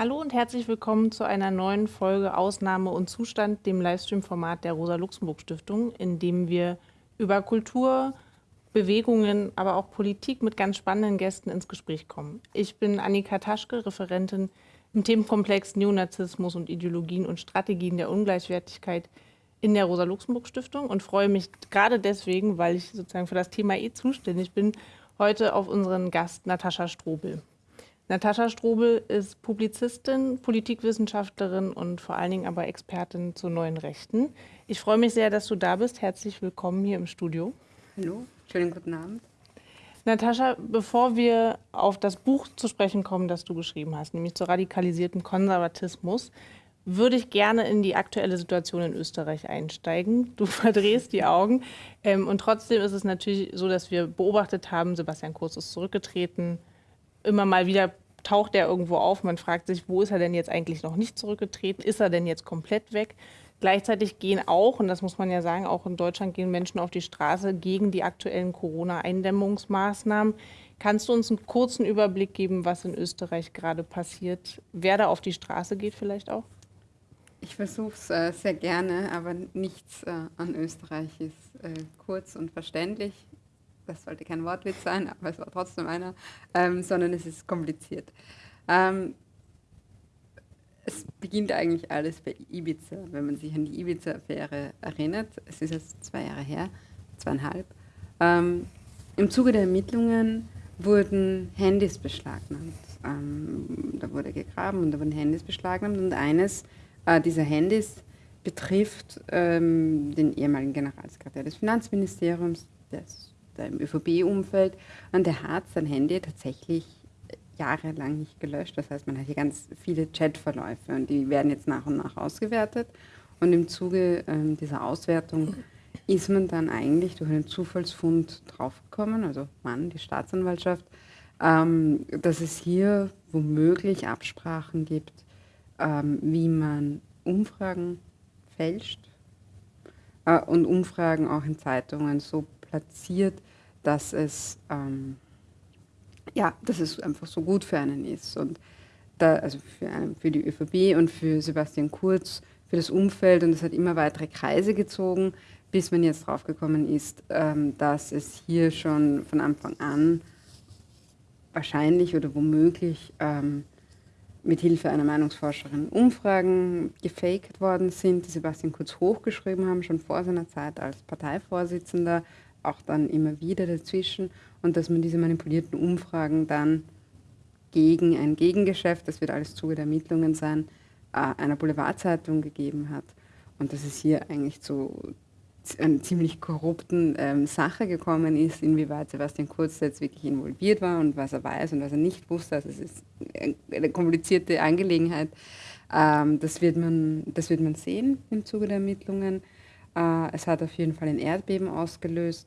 Hallo und herzlich willkommen zu einer neuen Folge Ausnahme und Zustand, dem Livestream-Format der Rosa-Luxemburg-Stiftung, in dem wir über Kultur, Bewegungen, aber auch Politik mit ganz spannenden Gästen ins Gespräch kommen. Ich bin Annika Taschke, Referentin im Themenkomplex Neonazismus und Ideologien und Strategien der Ungleichwertigkeit in der Rosa-Luxemburg-Stiftung und freue mich gerade deswegen, weil ich sozusagen für das Thema eh zuständig bin, heute auf unseren Gast Natascha Strobel. Natascha Strobel ist Publizistin, Politikwissenschaftlerin und vor allen Dingen aber Expertin zu neuen Rechten. Ich freue mich sehr, dass du da bist. Herzlich willkommen hier im Studio. Hallo, schönen guten Abend. Natascha, bevor wir auf das Buch zu sprechen kommen, das du geschrieben hast, nämlich zu radikalisiertem Konservatismus, würde ich gerne in die aktuelle Situation in Österreich einsteigen. Du verdrehst die Augen. Ähm, und trotzdem ist es natürlich so, dass wir beobachtet haben, Sebastian Kurz ist zurückgetreten, immer mal wieder taucht er irgendwo auf. Man fragt sich, wo ist er denn jetzt eigentlich noch nicht zurückgetreten? Ist er denn jetzt komplett weg? Gleichzeitig gehen auch, und das muss man ja sagen, auch in Deutschland gehen Menschen auf die Straße gegen die aktuellen Corona-Eindämmungsmaßnahmen. Kannst du uns einen kurzen Überblick geben, was in Österreich gerade passiert? Wer da auf die Straße geht vielleicht auch? Ich versuche es äh, sehr gerne, aber nichts äh, an Österreich ist äh, kurz und verständlich das sollte kein Wortwitz sein, aber es war trotzdem einer, ähm, sondern es ist kompliziert. Ähm, es beginnt eigentlich alles bei Ibiza, wenn man sich an die Ibiza-Affäre erinnert. Es ist jetzt zwei Jahre her, zweieinhalb. Ähm, Im Zuge der Ermittlungen wurden Handys beschlagnahmt. Ähm, da wurde gegraben und da wurden Handys beschlagnahmt und eines äh, dieser Handys betrifft ähm, den ehemaligen Generalsekretär des Finanzministeriums, des im ÖVP-Umfeld. Und der hat sein Handy tatsächlich jahrelang nicht gelöscht. Das heißt, man hat hier ganz viele Chatverläufe und die werden jetzt nach und nach ausgewertet. Und im Zuge ähm, dieser Auswertung ist man dann eigentlich durch einen Zufallsfund draufgekommen, also Mann, die Staatsanwaltschaft, ähm, dass es hier womöglich Absprachen gibt, ähm, wie man Umfragen fälscht äh, und Umfragen auch in Zeitungen so platziert, dass es, ähm, ja, dass es einfach so gut für einen ist. Und da, also für, einen, für die ÖVP und für Sebastian Kurz, für das Umfeld. Und es hat immer weitere Kreise gezogen, bis man jetzt draufgekommen ist, ähm, dass es hier schon von Anfang an wahrscheinlich oder womöglich ähm, mit Hilfe einer Meinungsforscherin Umfragen gefaked worden sind, die Sebastian Kurz hochgeschrieben haben, schon vor seiner Zeit als Parteivorsitzender auch dann immer wieder dazwischen und dass man diese manipulierten Umfragen dann gegen ein Gegengeschäft, das wird alles Zuge der Ermittlungen sein, äh, einer Boulevardzeitung gegeben hat. Und dass es hier eigentlich zu einer ziemlich korrupten ähm, Sache gekommen ist, inwieweit Sebastian Kurz jetzt wirklich involviert war und was er weiß und was er nicht wusste. Also es ist eine komplizierte Angelegenheit. Ähm, das, wird man, das wird man sehen im Zuge der Ermittlungen. Äh, es hat auf jeden Fall ein Erdbeben ausgelöst,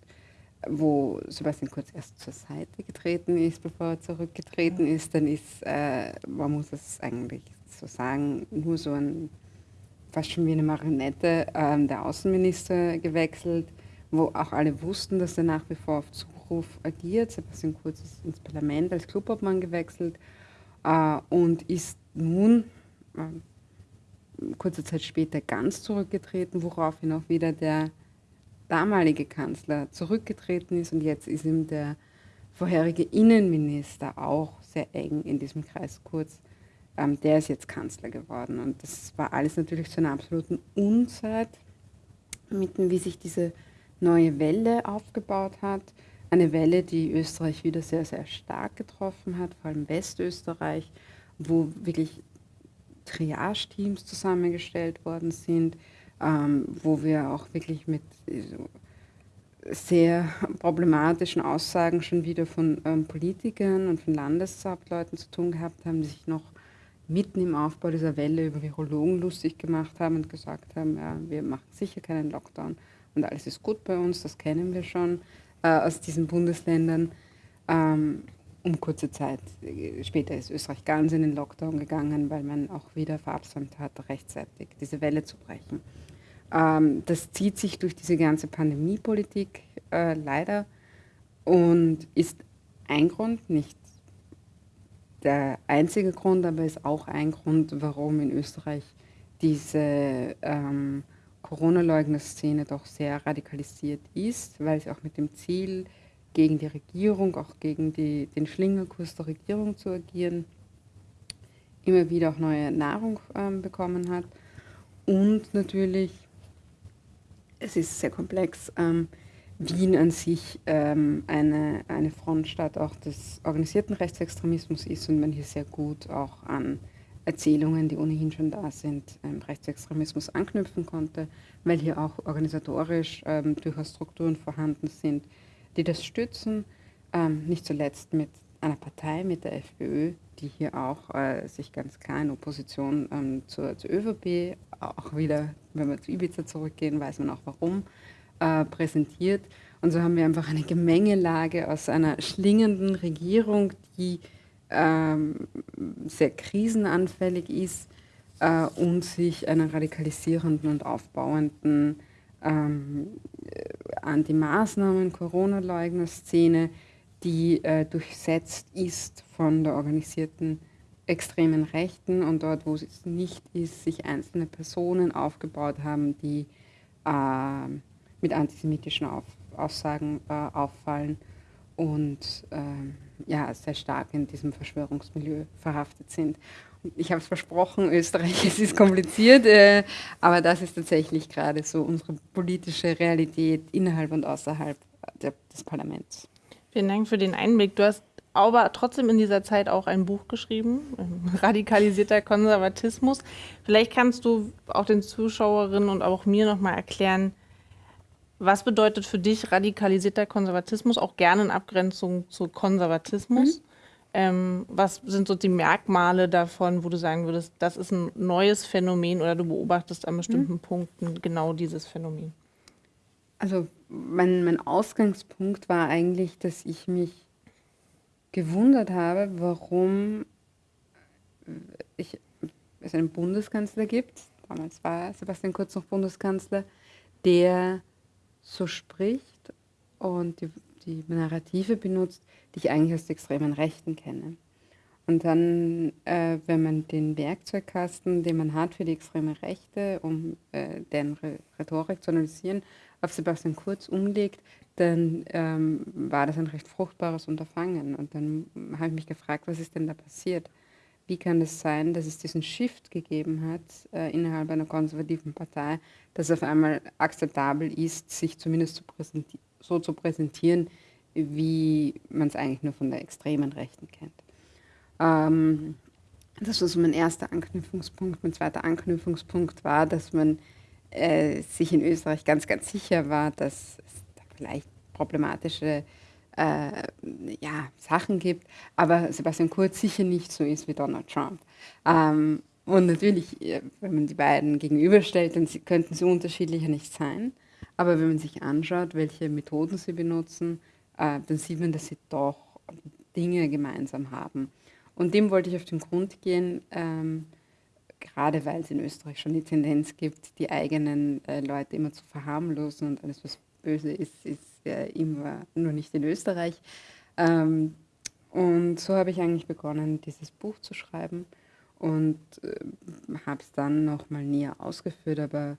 wo Sebastian Kurz erst zur Seite getreten ist, bevor er zurückgetreten ist. Dann ist, äh, man muss es eigentlich so sagen, nur so ein, fast schon wie eine Marionette, äh, der Außenminister gewechselt, wo auch alle wussten, dass er nach wie vor auf Zuruf agiert. Sebastian Kurz ist ins Parlament als Clubobmann gewechselt äh, und ist nun äh, kurze Zeit später ganz zurückgetreten, woraufhin auch wieder der damalige Kanzler zurückgetreten ist und jetzt ist ihm der vorherige Innenminister auch sehr eng in diesem Kreis kurz. Ähm, der ist jetzt Kanzler geworden und das war alles natürlich zu einer absoluten Unzeit, mitten wie sich diese neue Welle aufgebaut hat. Eine Welle, die Österreich wieder sehr, sehr stark getroffen hat, vor allem Westösterreich, wo wirklich Triage-Teams zusammengestellt worden sind, ähm, wo wir auch wirklich mit so sehr problematischen Aussagen schon wieder von ähm, Politikern und von Landeshauptleuten zu tun gehabt haben, die sich noch mitten im Aufbau dieser Welle über Virologen lustig gemacht haben und gesagt haben, ja, wir machen sicher keinen Lockdown und alles ist gut bei uns, das kennen wir schon äh, aus diesen Bundesländern. Ähm, um kurze Zeit. Später ist Österreich ganz in den Lockdown gegangen, weil man auch wieder verabsäumt hat, rechtzeitig diese Welle zu brechen. Ähm, das zieht sich durch diese ganze Pandemiepolitik äh, leider und ist ein Grund, nicht der einzige Grund, aber ist auch ein Grund, warum in Österreich diese ähm, Corona-Leugner-Szene doch sehr radikalisiert ist, weil sie auch mit dem Ziel, gegen die Regierung, auch gegen die, den Schlingerkurs der Regierung zu agieren, immer wieder auch neue Nahrung ähm, bekommen hat. Und natürlich, es ist sehr komplex, ähm, Wien an sich ähm, eine, eine Frontstadt auch des organisierten Rechtsextremismus ist und man hier sehr gut auch an Erzählungen, die ohnehin schon da sind, ähm, Rechtsextremismus anknüpfen konnte, weil hier auch organisatorisch ähm, durchaus Strukturen vorhanden sind, die das stützen, ähm, nicht zuletzt mit einer Partei, mit der FPÖ, die hier auch äh, sich ganz klar in Opposition ähm, zur, zur ÖVP, auch wieder, wenn wir zu Ibiza zurückgehen, weiß man auch warum, äh, präsentiert. Und so haben wir einfach eine Gemengelage aus einer schlingenden Regierung, die ähm, sehr krisenanfällig ist äh, und sich einer radikalisierenden und aufbauenden ähm, Anti-Maßnahmen, Corona-Leugner-Szene, die äh, durchsetzt ist von der organisierten extremen Rechten und dort, wo es nicht ist, sich einzelne Personen aufgebaut haben, die äh, mit antisemitischen Auf Aussagen äh, auffallen und ähm, ja, sehr stark in diesem Verschwörungsmilieu verhaftet sind. Ich habe es versprochen, Österreich, es ist kompliziert, äh, aber das ist tatsächlich gerade so unsere politische Realität innerhalb und außerhalb der, des Parlaments. Vielen Dank für den Einblick. Du hast aber trotzdem in dieser Zeit auch ein Buch geschrieben, Radikalisierter Konservatismus. Vielleicht kannst du auch den Zuschauerinnen und auch mir nochmal erklären, was bedeutet für dich radikalisierter Konservatismus, auch gerne in Abgrenzung zu Konservatismus? Mhm. Ähm, was sind so die Merkmale davon, wo du sagen würdest, das ist ein neues Phänomen oder du beobachtest an bestimmten mhm. Punkten genau dieses Phänomen? Also mein, mein Ausgangspunkt war eigentlich, dass ich mich gewundert habe, warum ich, es einen Bundeskanzler gibt, damals war Sebastian Kurz noch Bundeskanzler, der so spricht und die, die Narrative benutzt, die ich eigentlich aus der extremen Rechten kenne. Und dann, äh, wenn man den Werkzeugkasten, den man hat für die extreme Rechte, um äh, deren Re Rhetorik zu analysieren, auf Sebastian Kurz umlegt, dann ähm, war das ein recht fruchtbares Unterfangen. Und dann habe ich mich gefragt, was ist denn da passiert? Wie kann es sein, dass es diesen Shift gegeben hat äh, innerhalb einer konservativen Partei, dass auf einmal akzeptabel ist, sich zumindest zu so zu präsentieren, wie man es eigentlich nur von der extremen Rechten kennt. Ähm, das war so mein erster Anknüpfungspunkt. Mein zweiter Anknüpfungspunkt war, dass man äh, sich in Österreich ganz, ganz sicher war, dass es da vielleicht problematische äh, ja, Sachen gibt, aber Sebastian Kurz sicher nicht so ist wie Donald Trump. Ähm, und natürlich, äh, wenn man die beiden gegenüberstellt, dann könnten sie unterschiedlicher nicht sein. Aber wenn man sich anschaut, welche Methoden sie benutzen, äh, dann sieht man, dass sie doch Dinge gemeinsam haben. Und dem wollte ich auf den Grund gehen, ähm, gerade weil es in Österreich schon die Tendenz gibt, die eigenen äh, Leute immer zu verharmlosen und alles, was böse ist, ist ja immer nur nicht in Österreich. Ähm, und so habe ich eigentlich begonnen, dieses Buch zu schreiben und äh, habe es dann nochmal näher ausgeführt, aber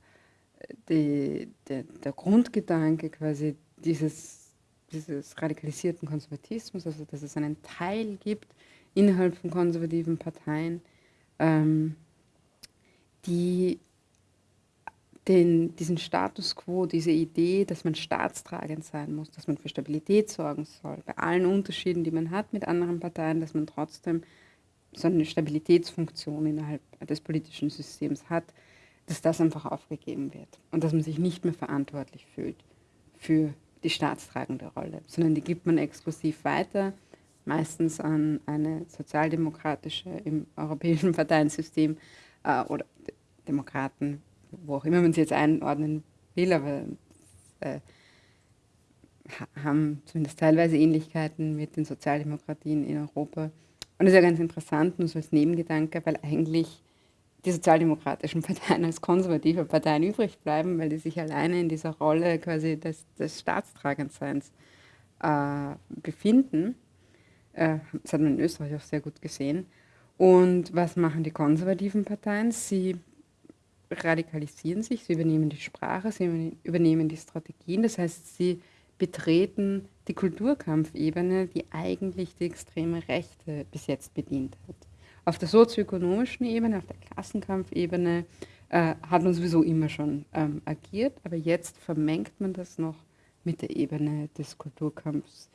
äh, die, der, der Grundgedanke quasi dieses, dieses radikalisierten Konservatismus, also dass es einen Teil gibt innerhalb von konservativen Parteien, ähm, die den, diesen Status quo, diese Idee, dass man staatstragend sein muss, dass man für Stabilität sorgen soll, bei allen Unterschieden, die man hat mit anderen Parteien, dass man trotzdem so eine Stabilitätsfunktion innerhalb des politischen Systems hat, dass das einfach aufgegeben wird und dass man sich nicht mehr verantwortlich fühlt für die staatstragende Rolle, sondern die gibt man exklusiv weiter, meistens an eine sozialdemokratische im europäischen Parteiensystem äh, oder Demokraten, wo auch immer man sie jetzt einordnen will, aber äh, haben zumindest teilweise Ähnlichkeiten mit den Sozialdemokratien in Europa. Und das ist ja ganz interessant, nur so als Nebengedanke, weil eigentlich die sozialdemokratischen Parteien als konservative Parteien übrig bleiben, weil die sich alleine in dieser Rolle quasi des, des Staatstragendseins äh, befinden. Äh, das hat man in Österreich auch sehr gut gesehen. Und was machen die konservativen Parteien? Sie radikalisieren sich, sie übernehmen die Sprache, sie übernehmen die Strategien. Das heißt, sie betreten die Kulturkampfebene, die eigentlich die extreme Rechte bis jetzt bedient hat. Auf der sozioökonomischen Ebene, auf der Klassenkampfebene äh, hat man sowieso immer schon ähm, agiert, aber jetzt vermengt man das noch mit der Ebene des Kulturkampfs,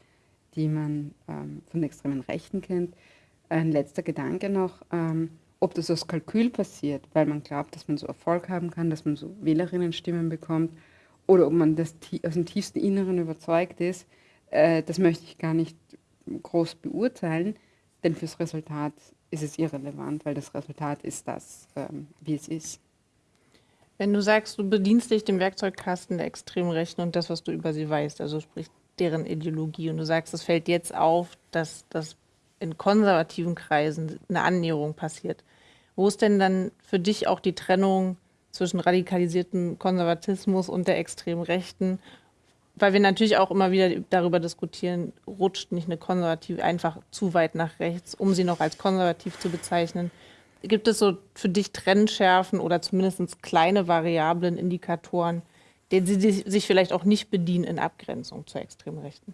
die man ähm, von extremen Rechten kennt. Ein letzter Gedanke noch, ähm, ob das aus Kalkül passiert, weil man glaubt, dass man so Erfolg haben kann, dass man so Wählerinnenstimmen bekommt, oder ob man das aus dem tiefsten Inneren überzeugt ist, äh, das möchte ich gar nicht groß beurteilen, denn fürs Resultat ist es irrelevant, weil das Resultat ist das, ähm, wie es ist. Wenn du sagst, du bedienst dich dem Werkzeugkasten der extremen Rechten und das, was du über sie weißt, also sprich deren Ideologie, und du sagst, es fällt jetzt auf, dass das in konservativen Kreisen eine Annäherung passiert. Wo ist denn dann für dich auch die Trennung zwischen radikalisiertem Konservatismus und der extremen Rechten? Weil wir natürlich auch immer wieder darüber diskutieren, rutscht nicht eine Konservative einfach zu weit nach rechts, um sie noch als konservativ zu bezeichnen. Gibt es so für dich Trennschärfen oder zumindest kleine Variablen, Indikatoren, denen sie sich vielleicht auch nicht bedienen in Abgrenzung zur extremen Rechten?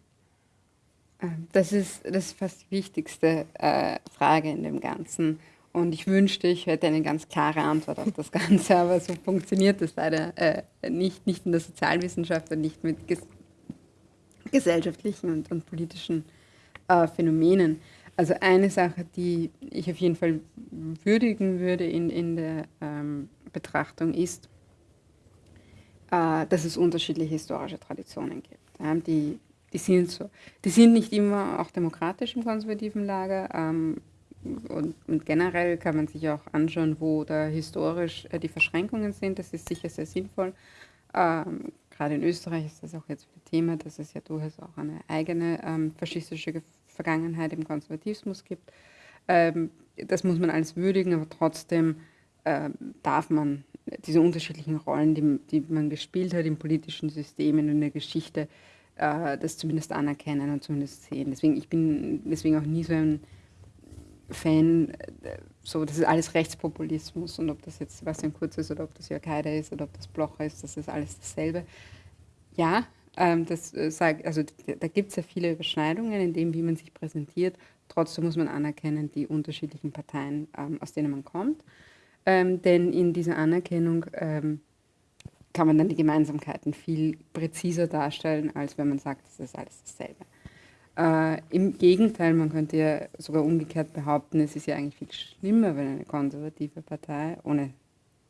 Das ist, das ist fast die wichtigste äh, Frage in dem Ganzen. Und ich wünschte, ich hätte eine ganz klare Antwort auf das Ganze, aber so funktioniert das leider äh, nicht, nicht in der Sozialwissenschaft und nicht mit ges gesellschaftlichen und, und politischen äh, Phänomenen. Also eine Sache, die ich auf jeden Fall würdigen würde in, in der ähm, Betrachtung ist, äh, dass es unterschiedliche historische Traditionen gibt. Die, die, sind so, die sind nicht immer auch demokratisch im konservativen Lager. Ähm, und, und, generell kann man sich auch anschauen, wo da historisch äh, die Verschränkungen sind. Das ist sicher sehr sinnvoll. Ähm, gerade in Österreich ist das auch jetzt ein Thema, dass es ja durchaus auch eine eigene ähm, faschistische Vergangenheit im Konservatismus gibt. Ähm, das muss man alles würdigen, aber trotzdem ähm, darf man diese unterschiedlichen Rollen, die, die, man gespielt hat im politischen System, in der Geschichte, äh, das zumindest anerkennen und zumindest sehen. Deswegen, ich bin deswegen auch nie so ein Fan, äh, so, das ist alles Rechtspopulismus und ob das jetzt Sebastian Kurz ist oder ob das Jörg Haider ist oder ob das Blocher ist, das ist alles dasselbe. Ja, ähm, das äh, sag, also da gibt es ja viele Überschneidungen in dem, wie man sich präsentiert. Trotzdem muss man anerkennen, die unterschiedlichen Parteien, ähm, aus denen man kommt. Ähm, denn in dieser Anerkennung ähm, kann man dann die Gemeinsamkeiten viel präziser darstellen, als wenn man sagt, das ist alles dasselbe. Äh, Im Gegenteil, man könnte ja sogar umgekehrt behaupten, es ist ja eigentlich viel schlimmer, wenn eine konservative Partei, ohne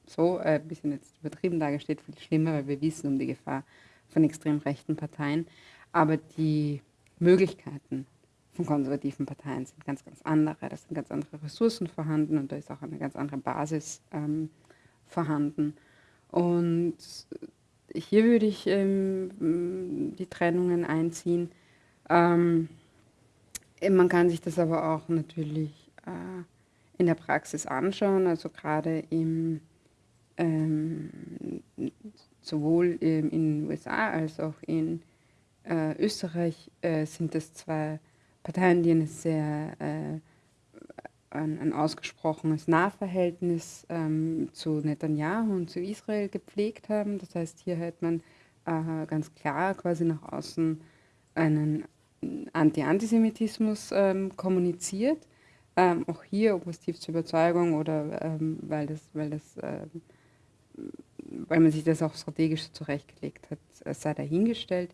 so äh, ein bisschen jetzt übertrieben dargestellt, viel schlimmer, weil wir wissen um die Gefahr von extrem rechten Parteien. Aber die Möglichkeiten von konservativen Parteien sind ganz, ganz andere. Da sind ganz andere Ressourcen vorhanden und da ist auch eine ganz andere Basis ähm, vorhanden. Und hier würde ich ähm, die Trennungen einziehen. Ähm, man kann sich das aber auch natürlich äh, in der Praxis anschauen, also gerade im, ähm, sowohl in den USA als auch in äh, Österreich äh, sind das zwei Parteien, die eine sehr, äh, ein, ein, ausgesprochenes Nahverhältnis ähm, zu Netanyahu und zu Israel gepflegt haben. Das heißt, hier hat man äh, ganz klar quasi nach außen einen Anti-Antisemitismus ähm, kommuniziert. Ähm, auch hier, ob aus tiefster Überzeugung oder ähm, weil, das, weil, das, ähm, weil man sich das auch strategisch zurechtgelegt hat, sei dahingestellt.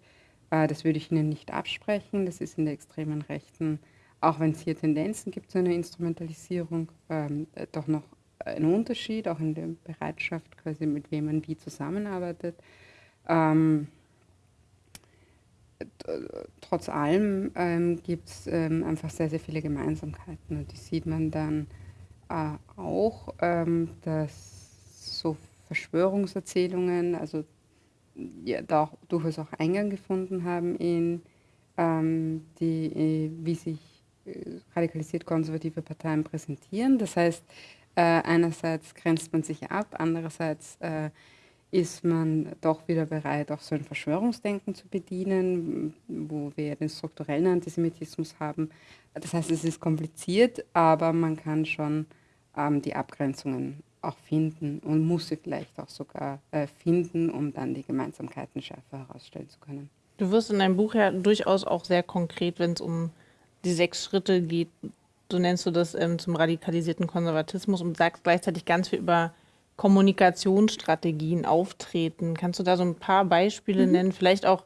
Äh, das würde ich Ihnen nicht absprechen. Das ist in der extremen Rechten, auch wenn es hier Tendenzen gibt zu einer Instrumentalisierung, ähm, doch noch ein Unterschied, auch in der Bereitschaft, quasi mit wem man wie zusammenarbeitet. Ähm, trotz allem ähm, gibt es ähm, einfach sehr, sehr viele Gemeinsamkeiten. Und die sieht man dann äh, auch, ähm, dass so Verschwörungserzählungen, also ja, da auch durchaus auch Eingang gefunden haben in ähm, die, äh, wie sich äh, radikalisiert konservative Parteien präsentieren. Das heißt, äh, einerseits grenzt man sich ab, andererseits äh, ist man doch wieder bereit, auch so ein Verschwörungsdenken zu bedienen, wo wir den strukturellen Antisemitismus haben. Das heißt, es ist kompliziert, aber man kann schon ähm, die Abgrenzungen auch finden und muss sie vielleicht auch sogar äh, finden, um dann die Gemeinsamkeiten schärfer herausstellen zu können. Du wirst in deinem Buch ja durchaus auch sehr konkret, wenn es um die sechs Schritte geht. So nennst du das ähm, zum radikalisierten Konservatismus und sagst gleichzeitig ganz viel über Kommunikationsstrategien, Auftreten. Kannst du da so ein paar Beispiele mhm. nennen? Vielleicht auch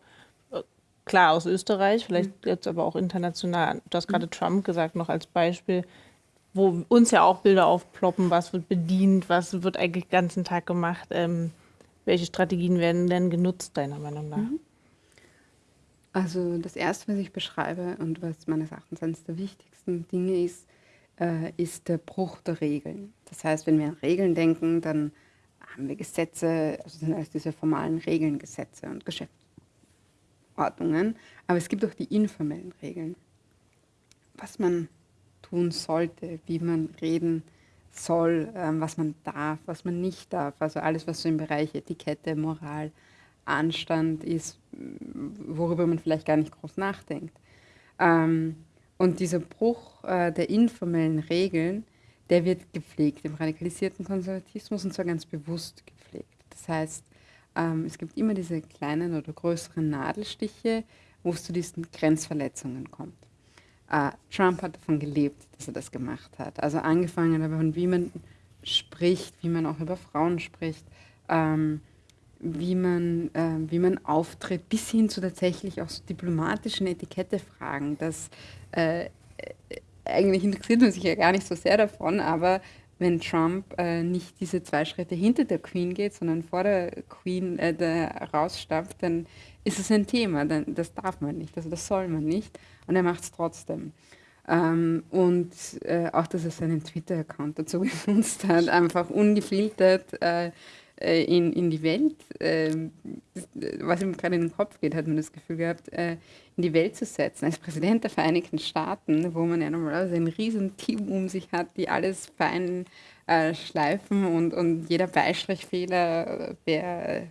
äh, klar aus Österreich, vielleicht mhm. jetzt aber auch international. Du hast gerade mhm. Trump gesagt noch als Beispiel wo uns ja auch Bilder aufploppen, was wird bedient, was wird eigentlich den ganzen Tag gemacht. Ähm, welche Strategien werden denn genutzt, deiner Meinung nach? Also das Erste, was ich beschreibe und was meines Erachtens eines der wichtigsten Dinge ist, äh, ist der Bruch der Regeln. Das heißt, wenn wir an Regeln denken, dann haben wir Gesetze, also sind alles diese formalen Regeln, Gesetze und Geschäftsordnungen. Aber es gibt auch die informellen Regeln. Was man tun sollte, wie man reden soll, ähm, was man darf, was man nicht darf. Also alles, was so im Bereich Etikette, Moral, Anstand ist, worüber man vielleicht gar nicht groß nachdenkt. Ähm, und dieser Bruch äh, der informellen Regeln, der wird gepflegt im radikalisierten Konservatismus und zwar ganz bewusst gepflegt. Das heißt, ähm, es gibt immer diese kleinen oder größeren Nadelstiche, wo es zu diesen Grenzverletzungen kommt. Uh, Trump hat davon gelebt, dass er das gemacht hat. Also angefangen davon, wie man spricht, wie man auch über Frauen spricht, ähm, wie, man, äh, wie man auftritt, bis hin zu tatsächlich auch so diplomatischen Etikettefragen. Das äh, eigentlich interessiert man sich ja gar nicht so sehr davon, aber wenn Trump äh, nicht diese zwei Schritte hinter der Queen geht, sondern vor der Queen äh, rausstapft, dann ist es ein Thema. Dann, das darf man nicht, also das soll man nicht und er macht es trotzdem. Ähm, und äh, auch, dass er seinen Twitter-Account dazu genutzt hat, einfach ungefiltert äh, äh, in, in die Welt, äh, was ihm gerade in den Kopf geht, hat man das Gefühl gehabt, äh, in die Welt zu setzen. Als Präsident der Vereinigten Staaten, wo man ja normalerweise ein riesen Team um sich hat, die alles fein äh, schleifen und, und jeder Beistrichfehler wäre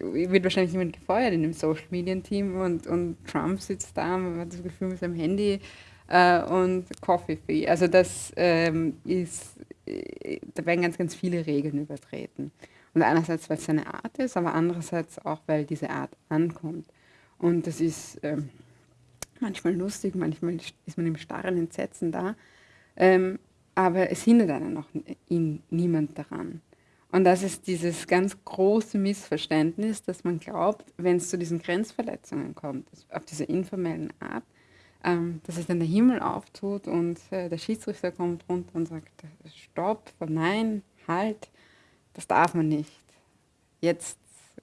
wird wahrscheinlich jemand gefeuert in dem Social Media Team und, und Trump sitzt da, man hat das Gefühl mit seinem Handy äh, und Coffee Free. Also das ähm, ist, äh, da werden ganz, ganz viele Regeln übertreten. Und einerseits, weil es seine Art ist, aber andererseits auch, weil diese Art ankommt. Und das ist ähm, manchmal lustig, manchmal ist man im starren Entsetzen da. Ähm, aber es hindert einen noch ihn, niemand daran. Und das ist dieses ganz große Missverständnis, dass man glaubt, wenn es zu diesen Grenzverletzungen kommt, auf diese informellen Art, ähm, dass sich dann der Himmel auftut und äh, der Schiedsrichter kommt runter und sagt, stopp, nein, halt, das darf man nicht. Jetzt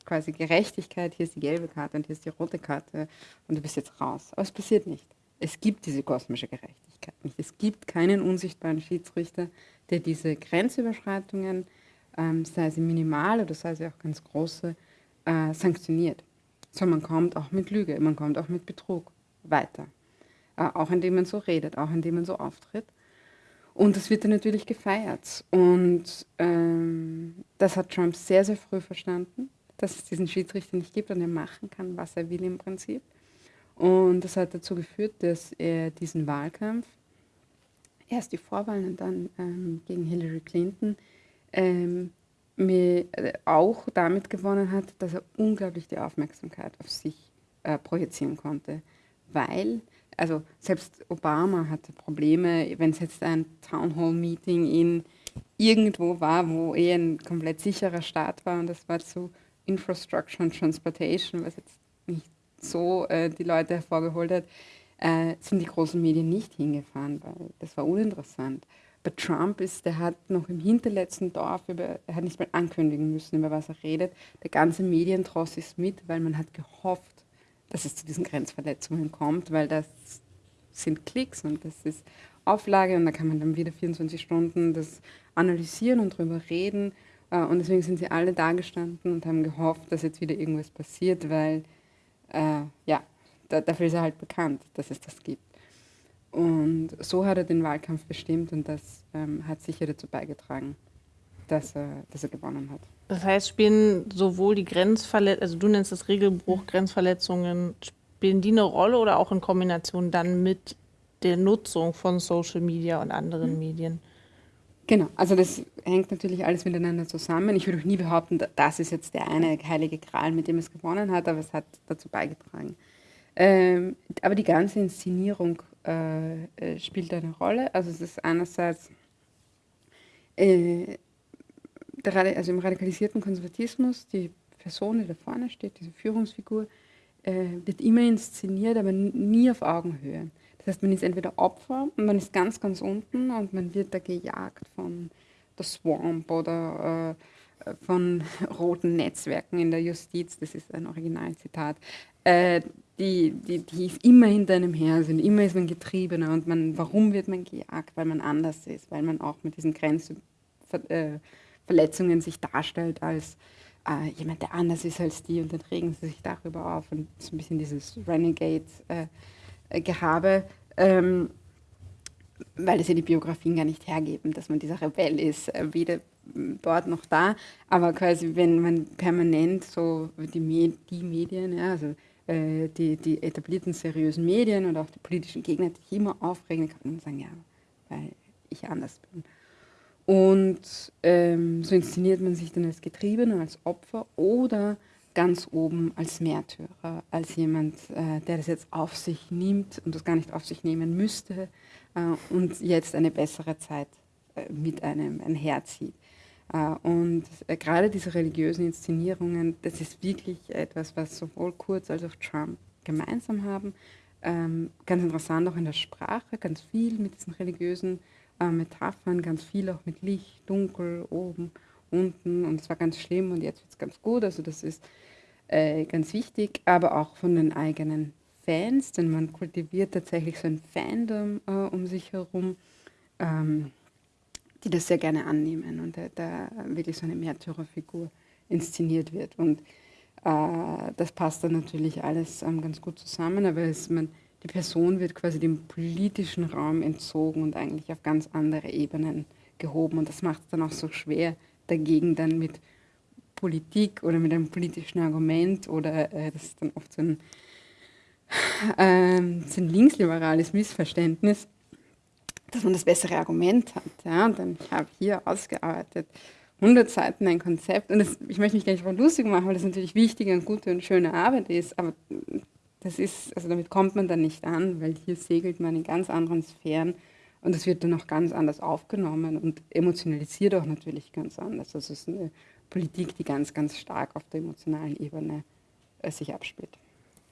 quasi Gerechtigkeit, hier ist die gelbe Karte und hier ist die rote Karte und du bist jetzt raus. Aber es passiert nicht. Es gibt diese kosmische Gerechtigkeit nicht. Es gibt keinen unsichtbaren Schiedsrichter, der diese Grenzüberschreitungen ähm, sei sie minimal oder sei sie auch ganz große, äh, sanktioniert. So, man kommt auch mit Lüge, man kommt auch mit Betrug weiter. Äh, auch indem man so redet, auch indem man so auftritt. Und das wird dann natürlich gefeiert. Und ähm, das hat Trump sehr, sehr früh verstanden, dass es diesen Schiedsrichter nicht gibt und er machen kann, was er will im Prinzip. Und das hat dazu geführt, dass er diesen Wahlkampf, erst die Vorwahlen und dann ähm, gegen Hillary Clinton, ähm, mir äh, auch damit gewonnen hat, dass er unglaublich die Aufmerksamkeit auf sich äh, projizieren konnte. Weil, also selbst Obama hatte Probleme, wenn es jetzt ein Town Hall Meeting in irgendwo war, wo er ein komplett sicherer Staat war und das war zu Infrastructure und Transportation, was jetzt nicht so äh, die Leute hervorgeholt hat, äh, sind die großen Medien nicht hingefahren, weil das war uninteressant. Bei Trump ist, der hat noch im hinterletzten Dorf, über, er hat nicht mal ankündigen müssen, über was er redet. Der ganze Medientross ist mit, weil man hat gehofft, dass es zu diesen Grenzverletzungen kommt, weil das sind Klicks und das ist Auflage und da kann man dann wieder 24 Stunden das analysieren und drüber reden. Äh, und deswegen sind sie alle da gestanden und haben gehofft, dass jetzt wieder irgendwas passiert, weil äh, ja, da, dafür ist er halt bekannt, dass es das gibt. Und so hat er den Wahlkampf bestimmt und das ähm, hat sicher dazu beigetragen, dass er, dass er gewonnen hat. Das heißt, spielen sowohl die Grenzverletzungen, also du nennst das Regelbruch, Grenzverletzungen, spielen die eine Rolle oder auch in Kombination dann mit der Nutzung von Social Media und anderen mhm. Medien? Genau, also das hängt natürlich alles miteinander zusammen. Ich würde auch nie behaupten, das ist jetzt der eine heilige Gral, mit dem es gewonnen hat, aber es hat dazu beigetragen. Ähm, aber die ganze Inszenierung äh, äh spielt eine Rolle. Also es ist einerseits äh, also im radikalisierten Konservatismus, die Person, die da vorne steht, diese Führungsfigur, äh, wird immer inszeniert, aber nie auf Augenhöhe. Das heißt, man ist entweder Opfer und man ist ganz, ganz unten und man wird da gejagt von der Swamp oder äh, von roten Netzwerken in der Justiz, das ist ein Originalzitat, äh, die, die, die immer hinter einem her sind, immer ist man Getriebener und man, warum wird man gejagt? Weil man anders ist, weil man auch mit diesen Grenzverletzungen sich darstellt als äh, jemand, der anders ist als die und dann regen sie sich darüber auf und so ein bisschen dieses Renegade äh, Gehabe, ähm, weil es ja die Biografien gar nicht hergeben, dass man dieser Rebell ist, äh, weder dort noch da, aber quasi wenn man permanent so die, Med die Medien, ja, also äh, die, die etablierten seriösen Medien und auch die politischen Gegner, die immer aufregen, kann man sagen, ja, weil ich anders bin. Und ähm, so inszeniert man sich dann als Getriebene, als Opfer oder ganz oben als Märtyrer, als jemand, äh, der das jetzt auf sich nimmt und das gar nicht auf sich nehmen müsste äh, und jetzt eine bessere Zeit äh, mit einem einherzieht. Äh, und äh, gerade diese religiösen Inszenierungen, das ist wirklich etwas, was sowohl Kurz als auch Trump gemeinsam haben. Ähm, ganz interessant auch in der Sprache, ganz viel mit diesen religiösen äh, Metaphern, ganz viel auch mit Licht, Dunkel, oben unten und es war ganz schlimm und jetzt wird es ganz gut. Also das ist äh, ganz wichtig, aber auch von den eigenen Fans, denn man kultiviert tatsächlich so ein Fandom äh, um sich herum, ähm, die das sehr gerne annehmen und äh, da wirklich so eine Märtyrerfigur inszeniert wird. Und äh, das passt dann natürlich alles ähm, ganz gut zusammen, aber es, man, die Person wird quasi dem politischen Raum entzogen und eigentlich auf ganz andere Ebenen gehoben. Und das macht es dann auch so schwer, dagegen dann mit Politik oder mit einem politischen Argument oder äh, das ist dann oft so ein, äh, so ein linksliberales Missverständnis, dass man das bessere Argument hat. Ja? Und dann, ich habe hier ausgearbeitet 100 Seiten ein Konzept und das, ich möchte mich gar nicht darüber lustig machen, weil das natürlich wichtige und gute und schöne Arbeit ist, aber das ist, also damit kommt man dann nicht an, weil hier segelt man in ganz anderen Sphären und das wird dann auch ganz anders aufgenommen und emotionalisiert auch natürlich ganz anders. Also es ist eine Politik, die ganz, ganz stark auf der emotionalen Ebene äh, sich abspielt.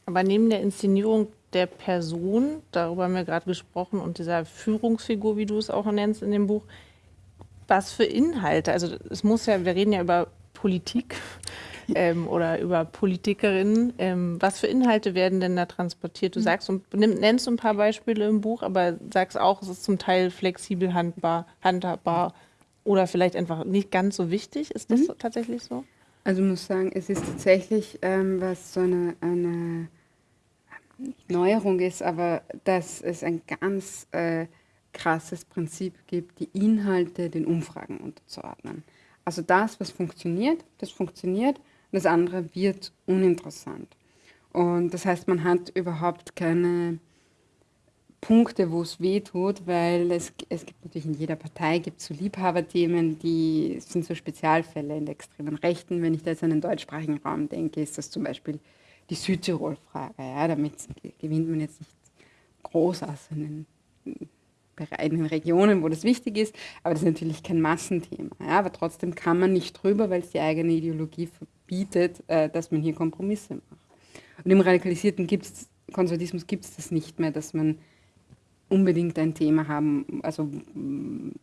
Aber neben der Inszenierung der Person, darüber haben wir gerade gesprochen, und dieser Führungsfigur, wie du es auch nennst in dem Buch, was für Inhalte? Also es muss ja, wir reden ja über Politik ähm, oder über Politikerinnen. Ähm, was für Inhalte werden denn da transportiert? Du hm. sagst und nennst ein paar Beispiele im Buch, aber sagst auch, es ist zum Teil flexibel handbar, handhabbar oder vielleicht einfach nicht ganz so wichtig. Ist das mhm. tatsächlich so? Also ich muss sagen, es ist tatsächlich, ähm, was so eine, eine Neuerung ist, aber dass es ein ganz äh, krasses Prinzip gibt, die Inhalte den Umfragen unterzuordnen. Also das, was funktioniert, das funktioniert das andere wird uninteressant. Und das heißt, man hat überhaupt keine Punkte, wo es weh tut, weil es, es gibt natürlich in jeder Partei gibt so Liebhaberthemen, die sind so Spezialfälle in der extremen Rechten. Wenn ich da jetzt an den deutschsprachigen Raum denke, ist das zum Beispiel die Südtirol-Frage. Ja, damit gewinnt man jetzt nicht groß aus in den, in den Regionen, wo das wichtig ist, aber das ist natürlich kein Massenthema. Ja, aber trotzdem kann man nicht drüber, weil es die eigene Ideologie verbietet, äh, dass man hier Kompromisse macht. Und im radikalisierten gibt's, Konservatismus gibt es das nicht mehr, dass man unbedingt ein Thema haben, also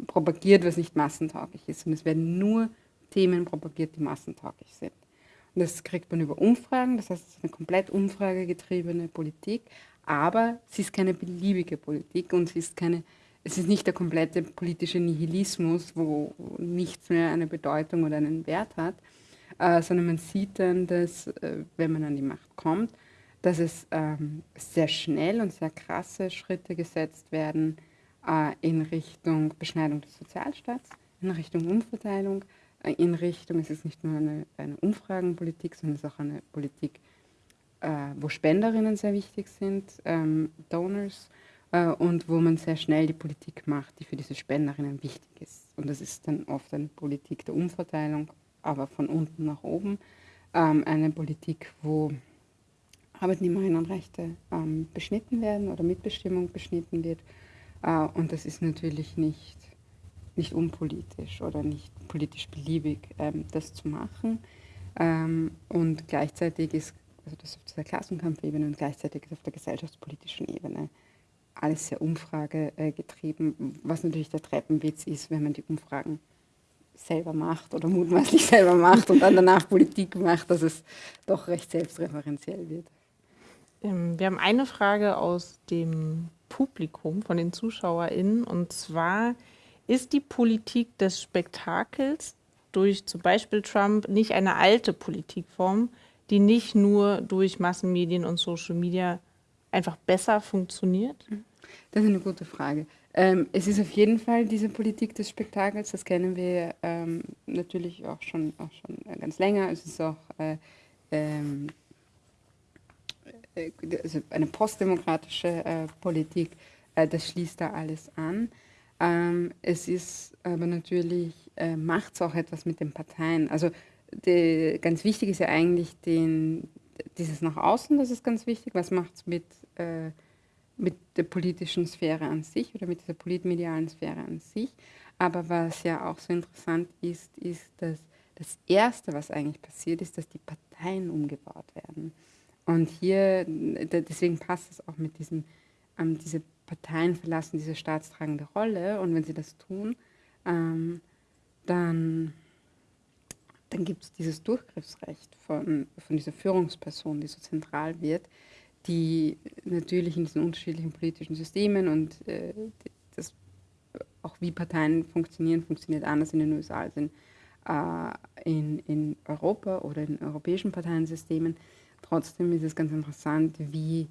propagiert, was nicht massentauglich ist. Und es werden nur Themen propagiert, die massentauglich sind. Und das kriegt man über Umfragen, das heißt, es ist eine komplett umfragegetriebene Politik, aber sie ist keine beliebige Politik und sie ist keine, es ist nicht der komplette politische Nihilismus, wo nichts mehr eine Bedeutung oder einen Wert hat, äh, sondern man sieht dann, dass, äh, wenn man an die Macht kommt, dass es ähm, sehr schnell und sehr krasse Schritte gesetzt werden äh, in Richtung Beschneidung des Sozialstaats, in Richtung Umverteilung, äh, in Richtung, es ist nicht nur eine, eine Umfragenpolitik, sondern es ist auch eine Politik, äh, wo Spenderinnen sehr wichtig sind, ähm, Donors, äh, und wo man sehr schnell die Politik macht, die für diese Spenderinnen wichtig ist. Und das ist dann oft eine Politik der Umverteilung, aber von unten nach oben. Ähm, eine Politik, wo Arbeitnehmerinnenrechte ähm, beschnitten werden oder Mitbestimmung beschnitten wird. Äh, und das ist natürlich nicht, nicht unpolitisch oder nicht politisch beliebig, ähm, das zu machen. Ähm, und gleichzeitig ist, also das auf der Klassenkampfebene und gleichzeitig auf der gesellschaftspolitischen Ebene alles sehr umfragegetrieben, was natürlich der Treppenwitz ist, wenn man die Umfragen selber macht oder mutmaßlich selber macht und dann danach Politik macht, dass es doch recht selbstreferenziell wird. Ähm, wir haben eine Frage aus dem Publikum, von den ZuschauerInnen, und zwar, ist die Politik des Spektakels durch zum Beispiel Trump nicht eine alte Politikform, die nicht nur durch Massenmedien und Social Media einfach besser funktioniert? Das ist eine gute Frage. Ähm, es ist auf jeden Fall diese Politik des Spektakels, das kennen wir ähm, natürlich auch schon, auch schon ganz länger. Es ist auch äh, ähm, äh, also eine postdemokratische äh, Politik, äh, das schließt da alles an. Ähm, es ist aber natürlich, äh, macht es auch etwas mit den Parteien. Also die, ganz wichtig ist ja eigentlich den, dieses nach außen, das ist ganz wichtig. Was macht es mit äh, mit der politischen Sphäre an sich oder mit dieser politmedialen Sphäre an sich. Aber was ja auch so interessant ist, ist, dass das Erste, was eigentlich passiert, ist, dass die Parteien umgebaut werden. Und hier, deswegen passt es auch mit diesem, ähm, diese Parteien verlassen diese staatstragende Rolle und wenn sie das tun, ähm, dann, dann gibt es dieses Durchgriffsrecht von, von dieser Führungsperson, die so zentral wird, die natürlich in diesen unterschiedlichen politischen Systemen und äh, das, auch wie Parteien funktionieren, funktioniert anders in den USA als in, äh, in, in Europa oder in europäischen Parteiensystemen. Trotzdem ist es ganz interessant, wie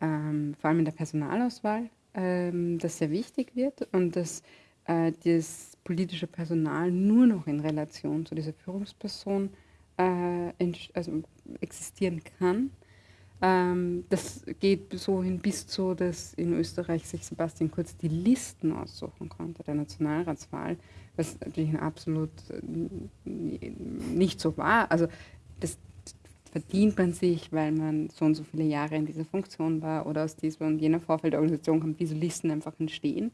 ähm, vor allem in der Personalauswahl ähm, das sehr wichtig wird und dass äh, das politische Personal nur noch in Relation zu dieser Führungsperson äh, also existieren kann ähm, das geht so hin bis zu, dass in Österreich sich Sebastian Kurz die Listen aussuchen konnte der Nationalratswahl, was natürlich absolut äh, nicht so war. Also das verdient man sich, weil man so und so viele Jahre in dieser Funktion war oder aus dieser und jener Vorfeldorganisation kommt, diese Listen einfach entstehen.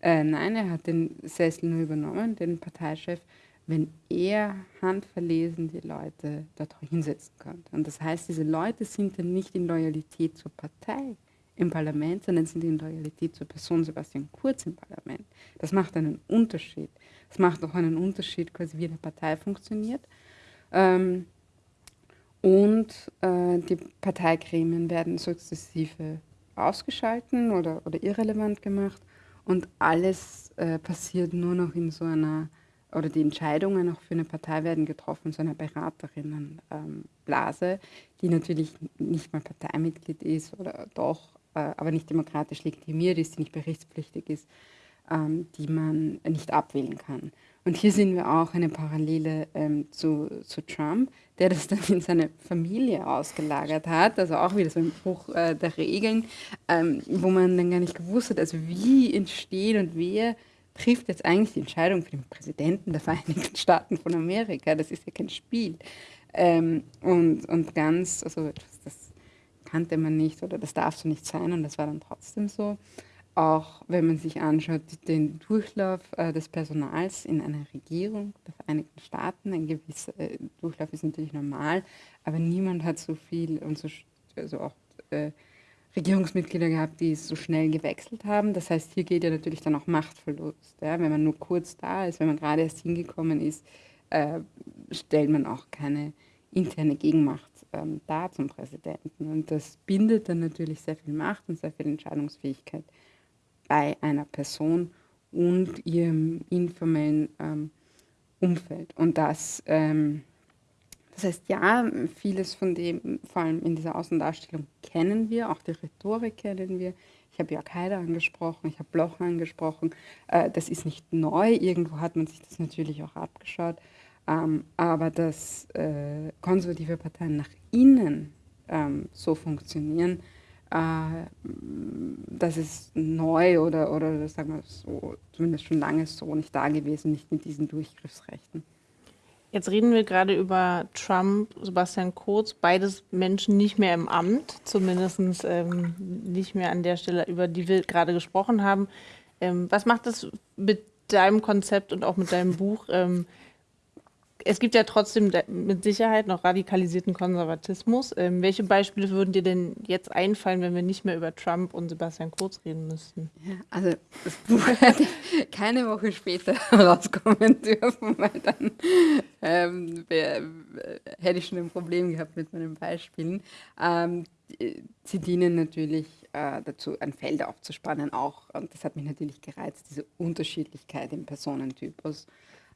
Äh, nein, er hat den Sessel nur übernommen, den Parteichef wenn er handverlesen die Leute dort hinsetzen könnte. Und das heißt, diese Leute sind dann nicht in Loyalität zur Partei im Parlament, sondern sind in Loyalität zur Person Sebastian Kurz im Parlament. Das macht einen Unterschied. Das macht auch einen Unterschied, quasi wie eine Partei funktioniert. Ähm, und äh, die Parteigremien werden sukzessive ausgeschalten oder, oder irrelevant gemacht und alles äh, passiert nur noch in so einer oder die Entscheidungen auch für eine Partei werden getroffen, so einer Beraterinnenblase, die natürlich nicht mal Parteimitglied ist oder doch, äh, aber nicht demokratisch legitimiert ist, die nicht berichtspflichtig ist, ähm, die man nicht abwählen kann. Und hier sehen wir auch eine Parallele ähm, zu, zu Trump, der das dann in seine Familie ausgelagert hat, also auch wieder so ein Bruch äh, der Regeln, ähm, wo man dann gar nicht gewusst hat, also wie entsteht und wer trifft jetzt eigentlich die Entscheidung für den Präsidenten der Vereinigten Staaten von Amerika. Das ist ja kein Spiel. Ähm, und, und ganz, also das, kannte man nicht oder das darf so nicht sein und das war dann trotzdem so. Auch wenn man sich anschaut, den Durchlauf äh, des Personals in einer Regierung der Vereinigten Staaten, ein gewisser äh, Durchlauf ist natürlich normal, aber niemand hat so viel und so, also auch äh, Regierungsmitglieder gehabt, die so schnell gewechselt haben. Das heißt, hier geht ja natürlich dann auch Machtverlust. Ja? Wenn man nur kurz da ist, wenn man gerade erst hingekommen ist, äh, stellt man auch keine interne Gegenmacht ähm, dar zum Präsidenten. Und das bindet dann natürlich sehr viel Macht und sehr viel Entscheidungsfähigkeit bei einer Person und ihrem informellen ähm, Umfeld. Und das ähm, das heißt, ja, vieles von dem, vor allem in dieser Außendarstellung, kennen wir, auch die Rhetorik kennen wir. Ich habe Jörg Haider angesprochen, ich habe Bloch angesprochen. Äh, das ist nicht neu, irgendwo hat man sich das natürlich auch abgeschaut. Ähm, aber dass äh, konservative Parteien nach innen ähm, so funktionieren, äh, das ist neu oder, oder sagen wir so, zumindest schon lange so nicht da gewesen, nicht mit diesen Durchgriffsrechten. Jetzt reden wir gerade über Trump, Sebastian Kurz, beides Menschen nicht mehr im Amt, zumindest ähm, nicht mehr an der Stelle, über die wir gerade gesprochen haben. Ähm, was macht das mit deinem Konzept und auch mit deinem Buch? Ähm, es gibt ja trotzdem mit Sicherheit noch radikalisierten Konservatismus. Ähm, welche Beispiele würden dir denn jetzt einfallen, wenn wir nicht mehr über Trump und Sebastian Kurz reden müssten? Also das Buch hätte keine Woche später rauskommen dürfen, weil dann ähm, wär, hätte ich schon ein Problem gehabt mit meinen Beispielen. Ähm, sie dienen natürlich äh, dazu, ein Feld aufzuspannen auch. Und das hat mich natürlich gereizt, diese Unterschiedlichkeit im Personentypus.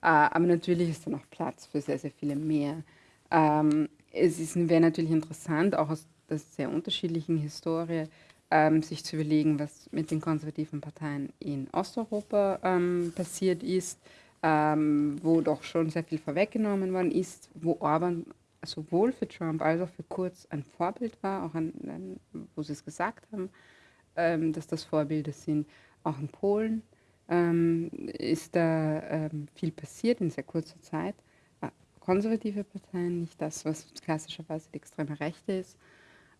Äh, aber natürlich ist da noch Platz für sehr, sehr viele mehr. Ähm, es wäre natürlich interessant, auch aus der sehr unterschiedlichen Historie, ähm, sich zu überlegen, was mit den konservativen Parteien in Osteuropa ähm, passiert ist, wo doch schon sehr viel vorweggenommen worden ist, wo Orban sowohl für Trump als auch für Kurz ein Vorbild war, auch an, an wo sie es gesagt haben, ähm, dass das Vorbilder sind, auch in Polen ähm, ist da ähm, viel passiert in sehr kurzer Zeit. Äh, konservative Parteien, nicht das, was klassischerweise die extreme Rechte ist.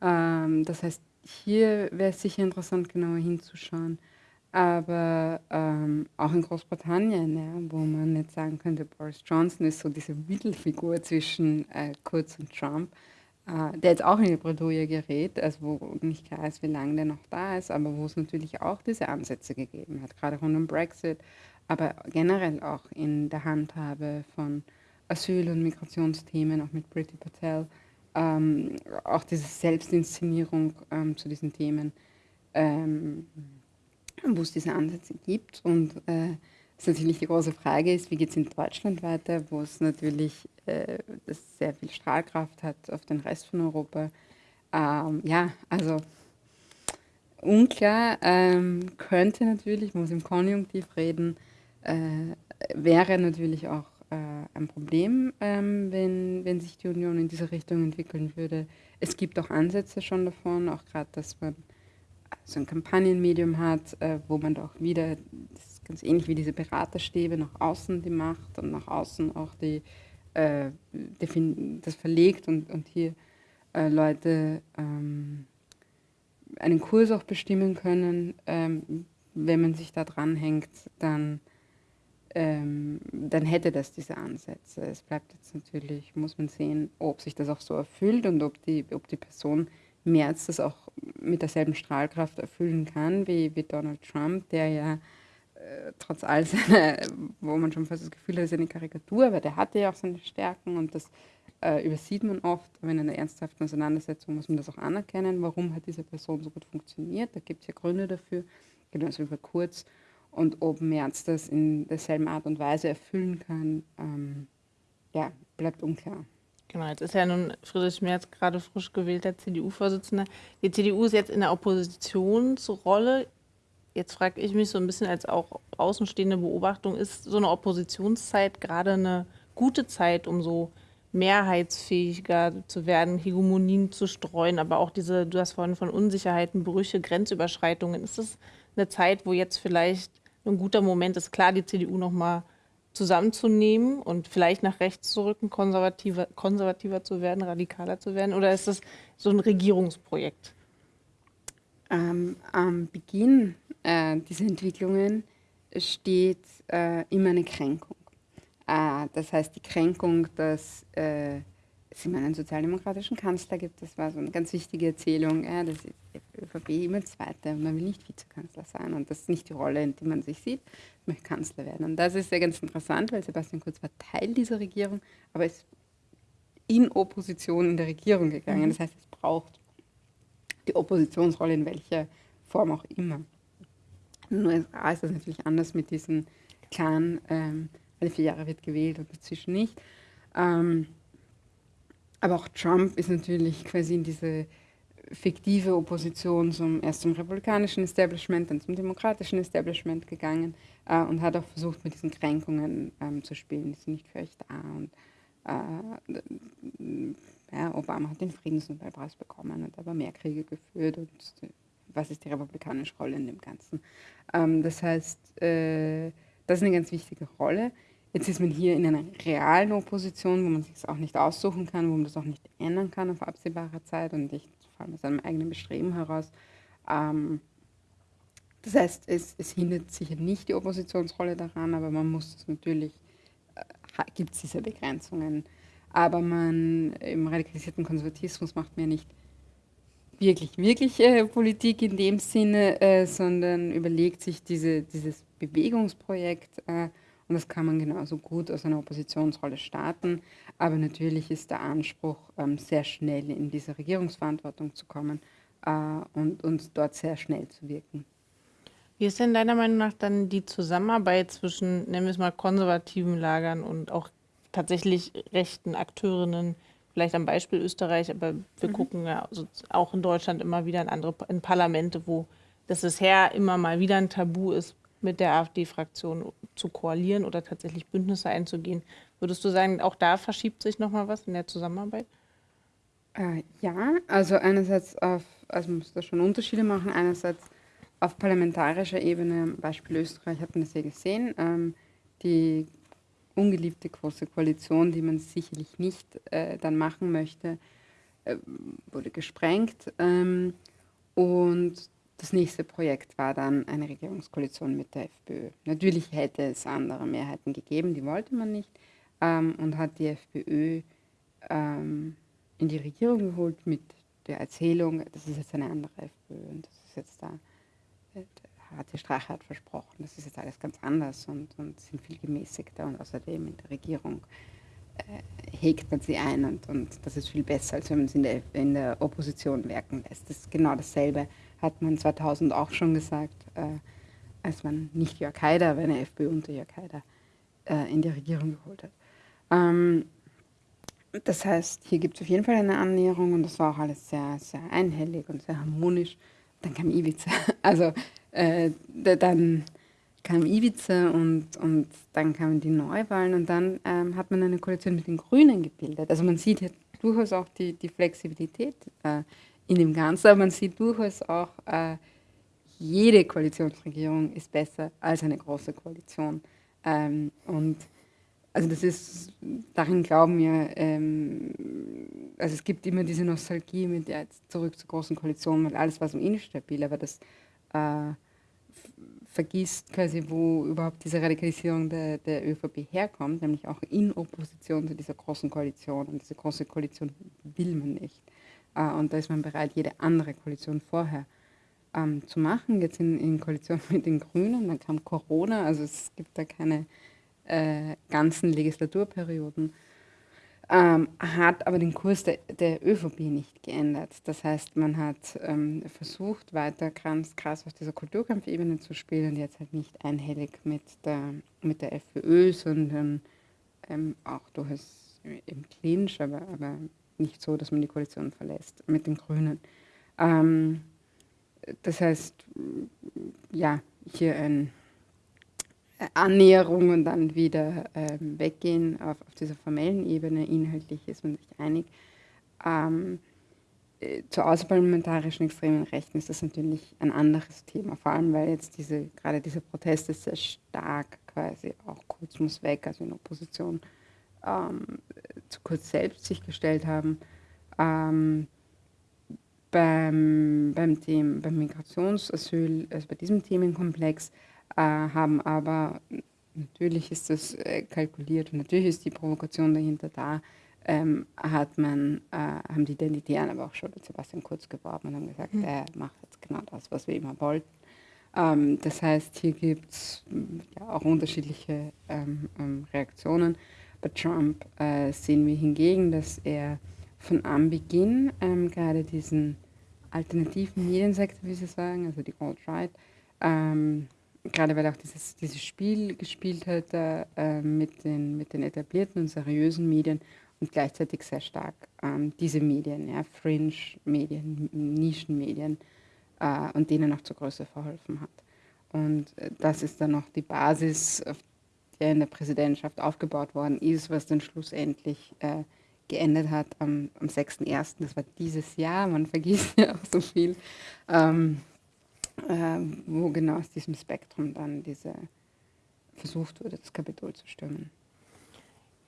Ähm, das heißt, hier wäre es sicher interessant, genauer hinzuschauen. Aber ähm, auch in Großbritannien, ja, wo man jetzt sagen könnte, Boris Johnson ist so diese Mittelfigur zwischen äh, Kurz und Trump äh, der jetzt auch in die Bredouille gerät, also wo nicht klar ist, wie lange der noch da ist, aber wo es natürlich auch diese Ansätze gegeben hat, gerade rund um Brexit, aber generell auch in der Handhabe von Asyl- und Migrationsthemen, auch mit Priti Patel, ähm, auch diese Selbstinszenierung ähm, zu diesen Themen, ähm, wo es diese Ansätze gibt und äh, was natürlich die große Frage ist, wie geht es in Deutschland weiter, wo es natürlich äh, das sehr viel Strahlkraft hat auf den Rest von Europa. Ähm, ja, also unklar, ähm, könnte natürlich, muss im Konjunktiv reden, äh, wäre natürlich auch äh, ein Problem, ähm, wenn, wenn sich die Union in diese Richtung entwickeln würde. Es gibt auch Ansätze schon davon, auch gerade, dass man so ein Kampagnenmedium hat, äh, wo man doch wieder das ganz ähnlich wie diese Beraterstäbe nach außen die Macht und nach außen auch die, äh, das verlegt und, und hier äh, Leute ähm, einen Kurs auch bestimmen können. Ähm, wenn man sich da dranhängt, dann, ähm, dann hätte das diese Ansätze. Es bleibt jetzt natürlich, muss man sehen, ob sich das auch so erfüllt und ob die, ob die Person Merz das auch mit derselben Strahlkraft erfüllen kann wie, wie Donald Trump, der ja äh, trotz all seiner, wo man schon fast das Gefühl hat, ist eine Karikatur, aber der hatte ja auch seine Stärken und das äh, übersieht man oft, aber in einer ernsthaften Auseinandersetzung muss man das auch anerkennen, warum hat diese Person so gut funktioniert, da gibt es ja Gründe dafür, genauso über Kurz und ob Merz das in derselben Art und Weise erfüllen kann, ähm, ja, bleibt unklar. Genau, jetzt ist ja nun Friedrich Merz gerade frisch gewählter CDU-Vorsitzender. Die CDU ist jetzt in der Oppositionsrolle. Jetzt frage ich mich so ein bisschen als auch außenstehende Beobachtung, ist so eine Oppositionszeit gerade eine gute Zeit, um so mehrheitsfähiger zu werden, Hegemonien zu streuen, aber auch diese, du hast vorhin von Unsicherheiten, Brüche, Grenzüberschreitungen. Ist das eine Zeit, wo jetzt vielleicht ein guter Moment ist, klar, die CDU nochmal zusammenzunehmen und vielleicht nach rechts zu rücken, konservativer, konservativer zu werden, radikaler zu werden? Oder ist das so ein Regierungsprojekt? Ähm, am Beginn äh, dieser Entwicklungen steht äh, immer eine Kränkung. Äh, das heißt, die Kränkung, dass äh, es immer einen sozialdemokratischen Kanzler gibt, das war so eine ganz wichtige Erzählung, äh, dass die ÖVP immer Zweite und man will nicht Vizekanzler sein und das ist nicht die Rolle, in der man sich sieht, man möchte Kanzler werden. Und das ist ja ganz interessant, weil Sebastian Kurz war Teil dieser Regierung, aber ist in Opposition in der Regierung gegangen. Mhm. Das heißt, es braucht die Oppositionsrolle in welcher Form auch immer. In den USA ist das natürlich anders mit diesen klaren, ähm, alle vier Jahre wird gewählt und dazwischen nicht. Ähm, aber auch Trump ist natürlich quasi in diese fiktive Opposition zum, erst zum republikanischen Establishment, dann zum demokratischen Establishment gegangen äh, und hat auch versucht, mit diesen Kränkungen ähm, zu spielen. Die sind nicht für euch da. Und, äh, ja, Obama hat den Friedensnobelpreis bekommen und aber mehr Kriege geführt und was ist die republikanische Rolle in dem Ganzen. Ähm, das heißt, äh, das ist eine ganz wichtige Rolle. Jetzt ist man hier in einer realen Opposition, wo man sich auch nicht aussuchen kann, wo man das auch nicht ändern kann auf absehbare Zeit und ich vor allem aus einem eigenen Bestreben heraus. Ähm, das heißt, es, es, hindert sicher nicht die Oppositionsrolle daran, aber man muss es natürlich, äh, gibt es diese Begrenzungen. Aber man im radikalisierten Konservatismus macht ja nicht wirklich, wirklich äh, Politik in dem Sinne, äh, sondern überlegt sich diese, dieses Bewegungsprojekt äh, und das kann man genauso gut aus einer Oppositionsrolle starten. Aber natürlich ist der Anspruch, ähm, sehr schnell in diese Regierungsverantwortung zu kommen äh, und, und dort sehr schnell zu wirken. Wie ist denn deiner Meinung nach dann die Zusammenarbeit zwischen, nennen wir es mal, konservativen Lagern und auch tatsächlich rechten Akteurinnen? Vielleicht am Beispiel Österreich, aber wir mhm. gucken ja auch in Deutschland immer wieder in andere in Parlamente, wo das bisher immer mal wieder ein Tabu ist, mit der AfD-Fraktion zu koalieren oder tatsächlich Bündnisse einzugehen. Würdest du sagen, auch da verschiebt sich nochmal was in der Zusammenarbeit? Äh, ja, also einerseits auf, also man muss da schon Unterschiede machen, einerseits auf parlamentarischer Ebene, Beispiel Österreich hat man das ja gesehen, ähm, die ungeliebte große Koalition, die man sicherlich nicht äh, dann machen möchte, äh, wurde gesprengt. Ähm, und das nächste Projekt war dann eine Regierungskoalition mit der FPÖ. Natürlich hätte es andere Mehrheiten gegeben, die wollte man nicht ähm, und hat die FPÖ ähm, in die Regierung geholt mit der Erzählung, das ist jetzt eine andere FPÖ und das ist jetzt da, äh, hat die Strache hat versprochen, das ist jetzt alles ganz anders und, und sind viel gemäßigter und außerdem in der Regierung äh, hegt man sie ein und, und das ist viel besser, als wenn man sie in der, in der Opposition wirken lässt. Das ist genau dasselbe hat man 2000 auch schon gesagt, äh, als man nicht Jörg Haider, aber eine FPÖ unter Jörg Haider äh, in die Regierung geholt hat. Ähm, das heißt, hier gibt es auf jeden Fall eine Annäherung und das war auch alles sehr, sehr einhellig und sehr harmonisch. Dann kam Ibiza. Also äh, dann kam Ibiza und, und dann kamen die Neuwahlen und dann ähm, hat man eine Koalition mit den Grünen gebildet. Also man sieht hier durchaus auch die, die Flexibilität äh, in dem Ganzen. Aber man sieht durchaus auch, äh, jede Koalitionsregierung ist besser als eine große Koalition. Ähm, und also das ist, darin glauben wir, ähm, also es gibt immer diese Nostalgie mit ja, zurück zur großen Koalition, weil alles war so instabil, aber das äh, vergisst quasi, wo überhaupt diese Radikalisierung der, der ÖVP herkommt, nämlich auch in Opposition zu dieser großen Koalition. Und diese große Koalition will man nicht. Äh, und da ist man bereit, jede andere Koalition vorher ähm, zu machen. Jetzt in, in, Koalition mit den Grünen, dann kam Corona, also es gibt da keine äh, ganzen Legislaturperioden. Ähm, hat aber den Kurs der, der, ÖVP nicht geändert. Das heißt, man hat ähm, versucht, weiter ganz krass auf dieser Kulturkampfebene zu spielen, jetzt halt nicht einhellig mit der, mit der FPÖ, sondern ähm, auch durchaus im Clinch, aber, aber nicht so, dass man die Koalition verlässt mit den Grünen. Ähm, das heißt, ja, hier eine Annäherung und dann wieder ähm, weggehen auf, auf, dieser formellen Ebene. Inhaltlich ist man sich einig. Ähm, äh, zur außerparlamentarischen extremen Rechten ist das natürlich ein anderes Thema, vor allem weil jetzt diese, gerade diese Proteste sehr stark quasi auch kurz muss weg, also in Opposition ähm, zu kurz selbst sich gestellt haben. Ähm, beim, beim, Thema, beim Migrationsasyl, also bei diesem Themenkomplex, haben aber, natürlich ist das äh, kalkuliert und natürlich ist die Provokation dahinter da, ähm, hat man, äh, haben die Identitären aber auch schon mit Sebastian Kurz geworben und haben gesagt, mhm. er macht jetzt genau das, was wir immer wollten. Ähm, das heißt, hier gibt es ja, auch unterschiedliche ähm, ähm Reaktionen. Bei Trump äh, sehen wir hingegen, dass er von Anbeginn ähm, gerade diesen alternativen Mediensektor, wie Sie sagen, also die Alt-Right, ähm, gerade weil auch dieses, dieses Spiel gespielt hat äh, mit, den, mit den etablierten und seriösen Medien und gleichzeitig sehr stark ähm, diese Medien, ja, Fringe-Medien, Nischenmedien äh, und denen auch zur Größe verholfen hat. Und äh, das ist dann noch die Basis, auf der in der Präsidentschaft aufgebaut worden ist, was dann schlussendlich äh, geendet hat am, am 6.1., das war dieses Jahr, man vergisst ja auch so viel, ähm, äh, wo genau aus diesem Spektrum dann diese versucht wurde, das Kapitol zu stürmen.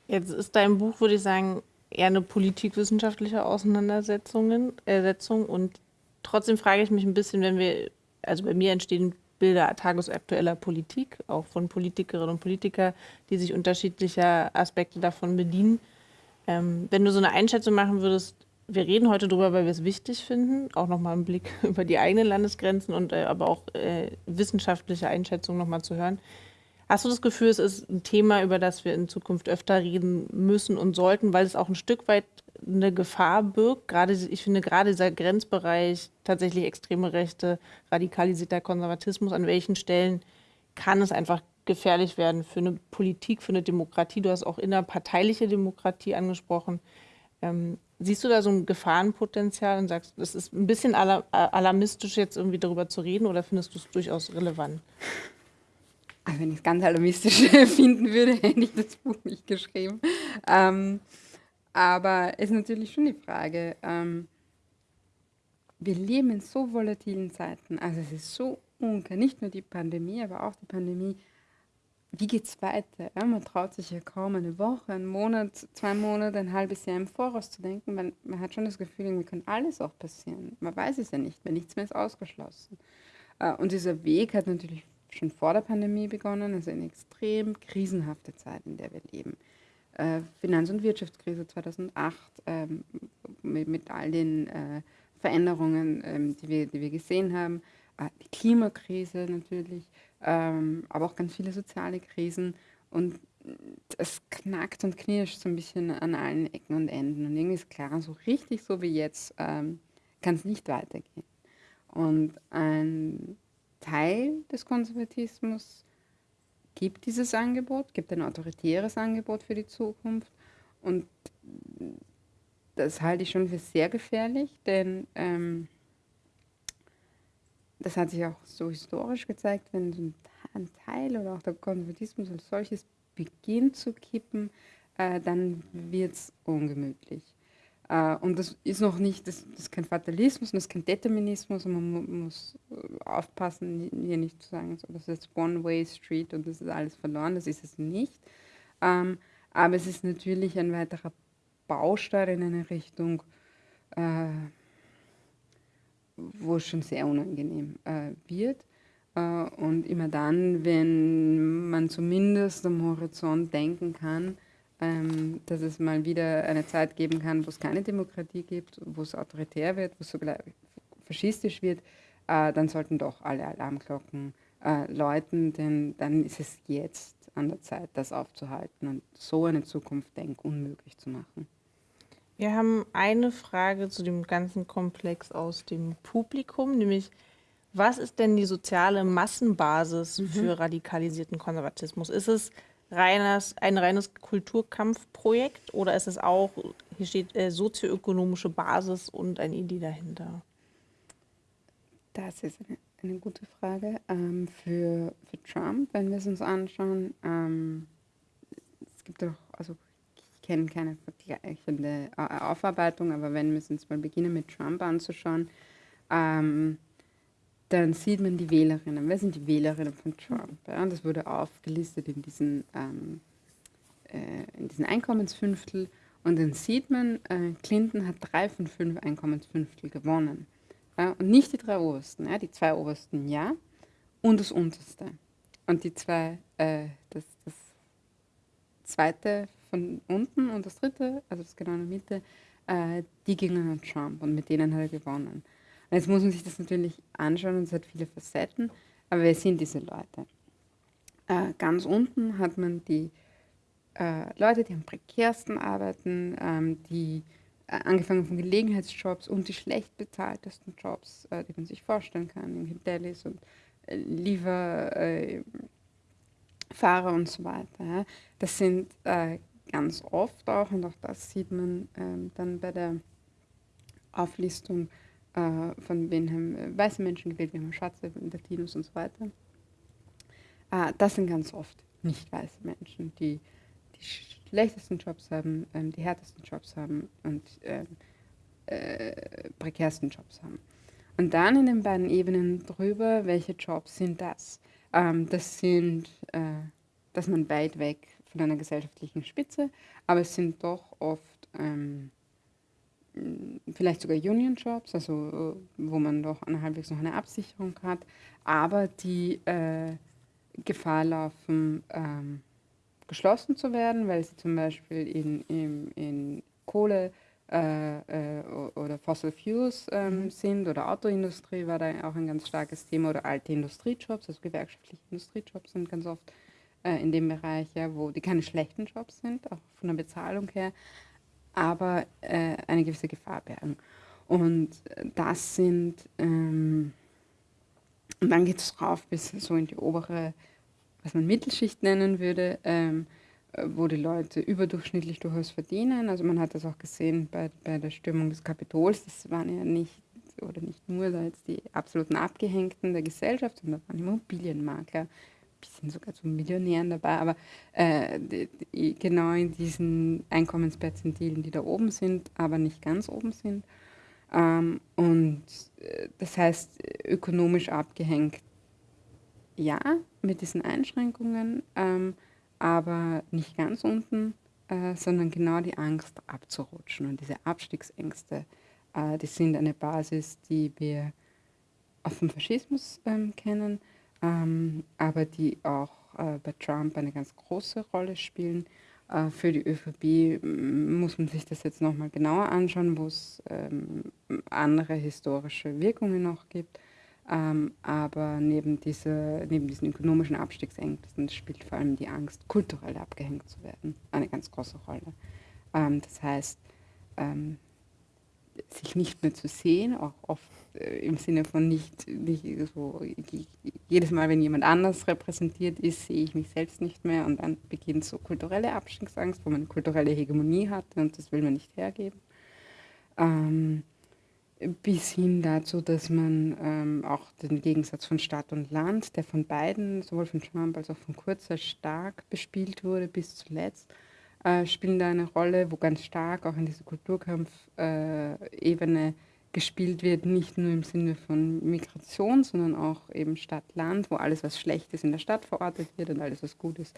Jetzt ist dein Buch, würde ich sagen, eher eine politikwissenschaftliche Auseinandersetzung äh, und trotzdem frage ich mich ein bisschen, wenn wir, also bei mir entstehen Bilder tagesaktueller Politik, auch von Politikerinnen und Politikern, die sich unterschiedlicher Aspekte davon bedienen. Ähm, wenn du so eine Einschätzung machen würdest, wir reden heute darüber, weil wir es wichtig finden, auch nochmal einen Blick über die eigenen Landesgrenzen und äh, aber auch äh, wissenschaftliche Einschätzungen nochmal zu hören. Hast du das Gefühl, es ist ein Thema, über das wir in Zukunft öfter reden müssen und sollten, weil es auch ein Stück weit eine Gefahr birgt? Gerade, ich finde gerade dieser Grenzbereich, tatsächlich extreme Rechte, radikalisierter Konservatismus, an welchen Stellen kann es einfach gefährlich werden für eine Politik, für eine Demokratie? Du hast auch innerparteiliche Demokratie angesprochen. Ähm, siehst du da so ein Gefahrenpotenzial und sagst, das ist ein bisschen alarmistisch, jetzt irgendwie darüber zu reden oder findest du es durchaus relevant? Also wenn ich es ganz alarmistisch finden würde, hätte ich das Buch nicht geschrieben. Ähm, aber es ist natürlich schon die Frage, ähm, wir leben in so volatilen Zeiten. Also es ist so unklar, nicht nur die Pandemie, aber auch die Pandemie. Wie geht es weiter? Ja, man traut sich ja kaum eine Woche, einen Monat, zwei Monate, ein halbes Jahr im Voraus zu denken. Man, man hat schon das Gefühl, irgendwie kann alles auch passieren. Man weiß es ja nicht, weil nichts mehr ist ausgeschlossen. Äh, und dieser Weg hat natürlich schon vor der Pandemie begonnen, also eine extrem krisenhafte Zeit, in der wir leben. Äh, Finanz- und Wirtschaftskrise 2008 ähm, mit, all den äh, Veränderungen, ähm, die, wir, die wir gesehen haben, die Klimakrise natürlich, ähm, aber auch ganz viele soziale Krisen und es knackt und knirscht so ein bisschen an allen Ecken und Enden und irgendwie ist klar, so richtig so wie jetzt ähm, kann es nicht weitergehen. Und ein Teil des Konservatismus gibt dieses Angebot, gibt ein autoritäres Angebot für die Zukunft. Und das halte ich schon für sehr gefährlich, denn ähm, das hat sich auch so historisch gezeigt, wenn so ein Teil oder auch der Konservatismus als solches beginnt zu kippen, äh, dann wird es ungemütlich. Äh, und das ist noch nicht, das, das ist kein Fatalismus und das ist kein Determinismus und man muss äh, aufpassen, hier nicht zu sagen, so, das ist One-Way-Street und das ist alles verloren, das ist es nicht. Ähm, aber es ist natürlich ein weiterer Baustein in eine Richtung, äh, wo es schon sehr unangenehm äh, wird. Äh, und immer dann, wenn man zumindest am Horizont denken kann, ähm, dass es mal wieder eine Zeit geben kann, wo es keine Demokratie gibt, wo es autoritär wird, wo es sogar faschistisch wird, äh, dann sollten doch alle Alarmglocken äh, läuten, denn dann ist es jetzt an der Zeit, das aufzuhalten und so eine Zukunft denk unmöglich zu machen. Wir haben eine Frage zu dem ganzen Komplex aus dem Publikum, nämlich was ist denn die soziale Massenbasis mhm. für radikalisierten Konservatismus? Ist es reines, ein reines Kulturkampfprojekt oder ist es auch, hier steht äh, sozioökonomische Basis und eine Idee dahinter? Das ist eine, eine gute Frage. Ähm, für, für Trump, wenn wir es uns anschauen, ähm, es gibt doch, also kenne keine vergleichende Aufarbeitung, aber wenn wir uns mal beginnen mit Trump anzuschauen, ähm, dann sieht man die Wählerinnen. Wer sind die Wählerinnen von Trump? Ja, das wurde aufgelistet in diesen, ähm, äh, in diesen Einkommensfünftel. Und dann sieht man, äh, Clinton hat drei von fünf Einkommensfünftel gewonnen. Ja, und nicht die drei obersten. Ja, die zwei obersten ja und das unterste. Und die zwei, äh, das, das zweite von unten und das dritte, also das genau in der Mitte, äh, die gingen an Trump und mit denen hat er gewonnen. Jetzt muss man sich das natürlich anschauen und es hat viele Facetten, aber wer sind diese Leute? Äh, ganz unten hat man die äh, Leute, die am prekärsten arbeiten, ähm, die äh, angefangen von Gelegenheitsjobs und die schlecht bezahltesten Jobs, äh, die man sich vorstellen kann, in Delis und äh, Lieferfahrer äh, und so weiter. Das sind ganz oft auch, und auch das sieht man ähm, dann bei der Auflistung, äh, von wen haben äh, weiße Menschen gewählt, wir haben Schwarze, Latinos und so weiter. Äh, das sind ganz oft nicht weiße Menschen, die die schlechtesten Jobs haben, ähm, die härtesten Jobs haben und ähm, äh, prekärsten Jobs haben. Und dann in den beiden Ebenen drüber, welche Jobs sind das? Ähm, das sind, äh, dass man weit weg von einer gesellschaftlichen Spitze, aber es sind doch oft ähm, vielleicht sogar Union-Jobs, also wo man doch eine, halbwegs noch eine Absicherung hat, aber die äh, Gefahr laufen, ähm, geschlossen zu werden, weil sie zum Beispiel in, in, in Kohle äh, äh, oder Fossil Fuels ähm, mhm. sind oder Autoindustrie war da auch ein ganz starkes Thema oder alte Industriejobs, also gewerkschaftliche Industriejobs sind ganz oft äh, in dem Bereich, ja, wo die keine schlechten Jobs sind, auch von der Bezahlung her, aber äh, eine gewisse Gefahr bergen. Und das sind, ähm, und dann geht es rauf bis so in die obere, was man Mittelschicht nennen würde, ähm, wo die Leute überdurchschnittlich durchaus verdienen. Also man hat das auch gesehen bei, bei der Stürmung des Kapitols. Das waren ja nicht oder nicht nur da jetzt die absoluten Abgehängten der Gesellschaft, sondern da waren Immobilienmakler, bisschen sogar zu Millionären dabei, aber äh, die, die, genau in diesen Einkommensperzentilen, die da oben sind, aber nicht ganz oben sind. Ähm, und äh, das heißt, ökonomisch abgehängt, ja, mit diesen Einschränkungen, ähm, aber nicht ganz unten, äh, sondern genau die Angst abzurutschen. Und diese Abstiegsängste, äh, die sind eine Basis, die wir auch vom Faschismus ähm, kennen, ähm, aber die auch äh, bei Trump eine ganz große Rolle spielen. Äh, für die ÖVP muss man sich das jetzt nochmal genauer anschauen, wo es ähm, andere historische Wirkungen noch gibt. Ähm, aber neben, diese, neben diesen ökonomischen Abstiegsängsten spielt vor allem die Angst, kulturell abgehängt zu werden, eine ganz große Rolle. Ähm, das heißt, ähm, sich nicht mehr zu sehen, auch oft äh, im Sinne von nicht, nicht so, jedes Mal, wenn jemand anders repräsentiert ist, sehe ich mich selbst nicht mehr und dann beginnt so kulturelle Abstiegsangst, wo man kulturelle Hegemonie hat und das will man nicht hergeben. Ähm, bis hin dazu, dass man ähm, auch den Gegensatz von Stadt und Land, der von beiden, sowohl von Trump als auch von Kurz, sehr stark bespielt wurde bis zuletzt, äh, spielen da eine Rolle, wo ganz stark auch in dieser Kulturkampfebene gespielt wird, nicht nur im Sinne von Migration, sondern auch eben Stadt-Land, wo alles, was schlecht ist, in der Stadt verortet wird und alles, was gut ist,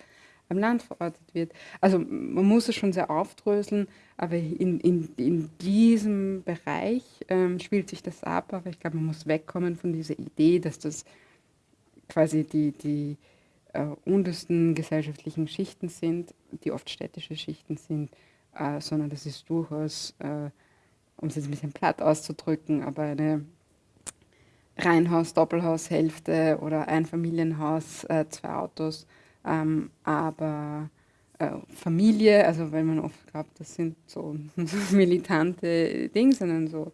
am Land verortet wird. Also man muss es schon sehr aufdröseln, aber in, in, in diesem Bereich ähm, spielt sich das ab, aber ich glaube, man muss wegkommen von dieser Idee, dass das quasi die, die äh, untersten gesellschaftlichen Schichten sind, die oft städtische Schichten sind, äh, sondern das ist durchaus, äh, um es jetzt ein bisschen platt auszudrücken, aber eine Reihenhaus, Doppelhaushälfte oder Einfamilienhaus, äh, zwei Autos, ähm, aber äh, Familie, also weil man oft glaubt, das sind so militante Dinge, sondern so,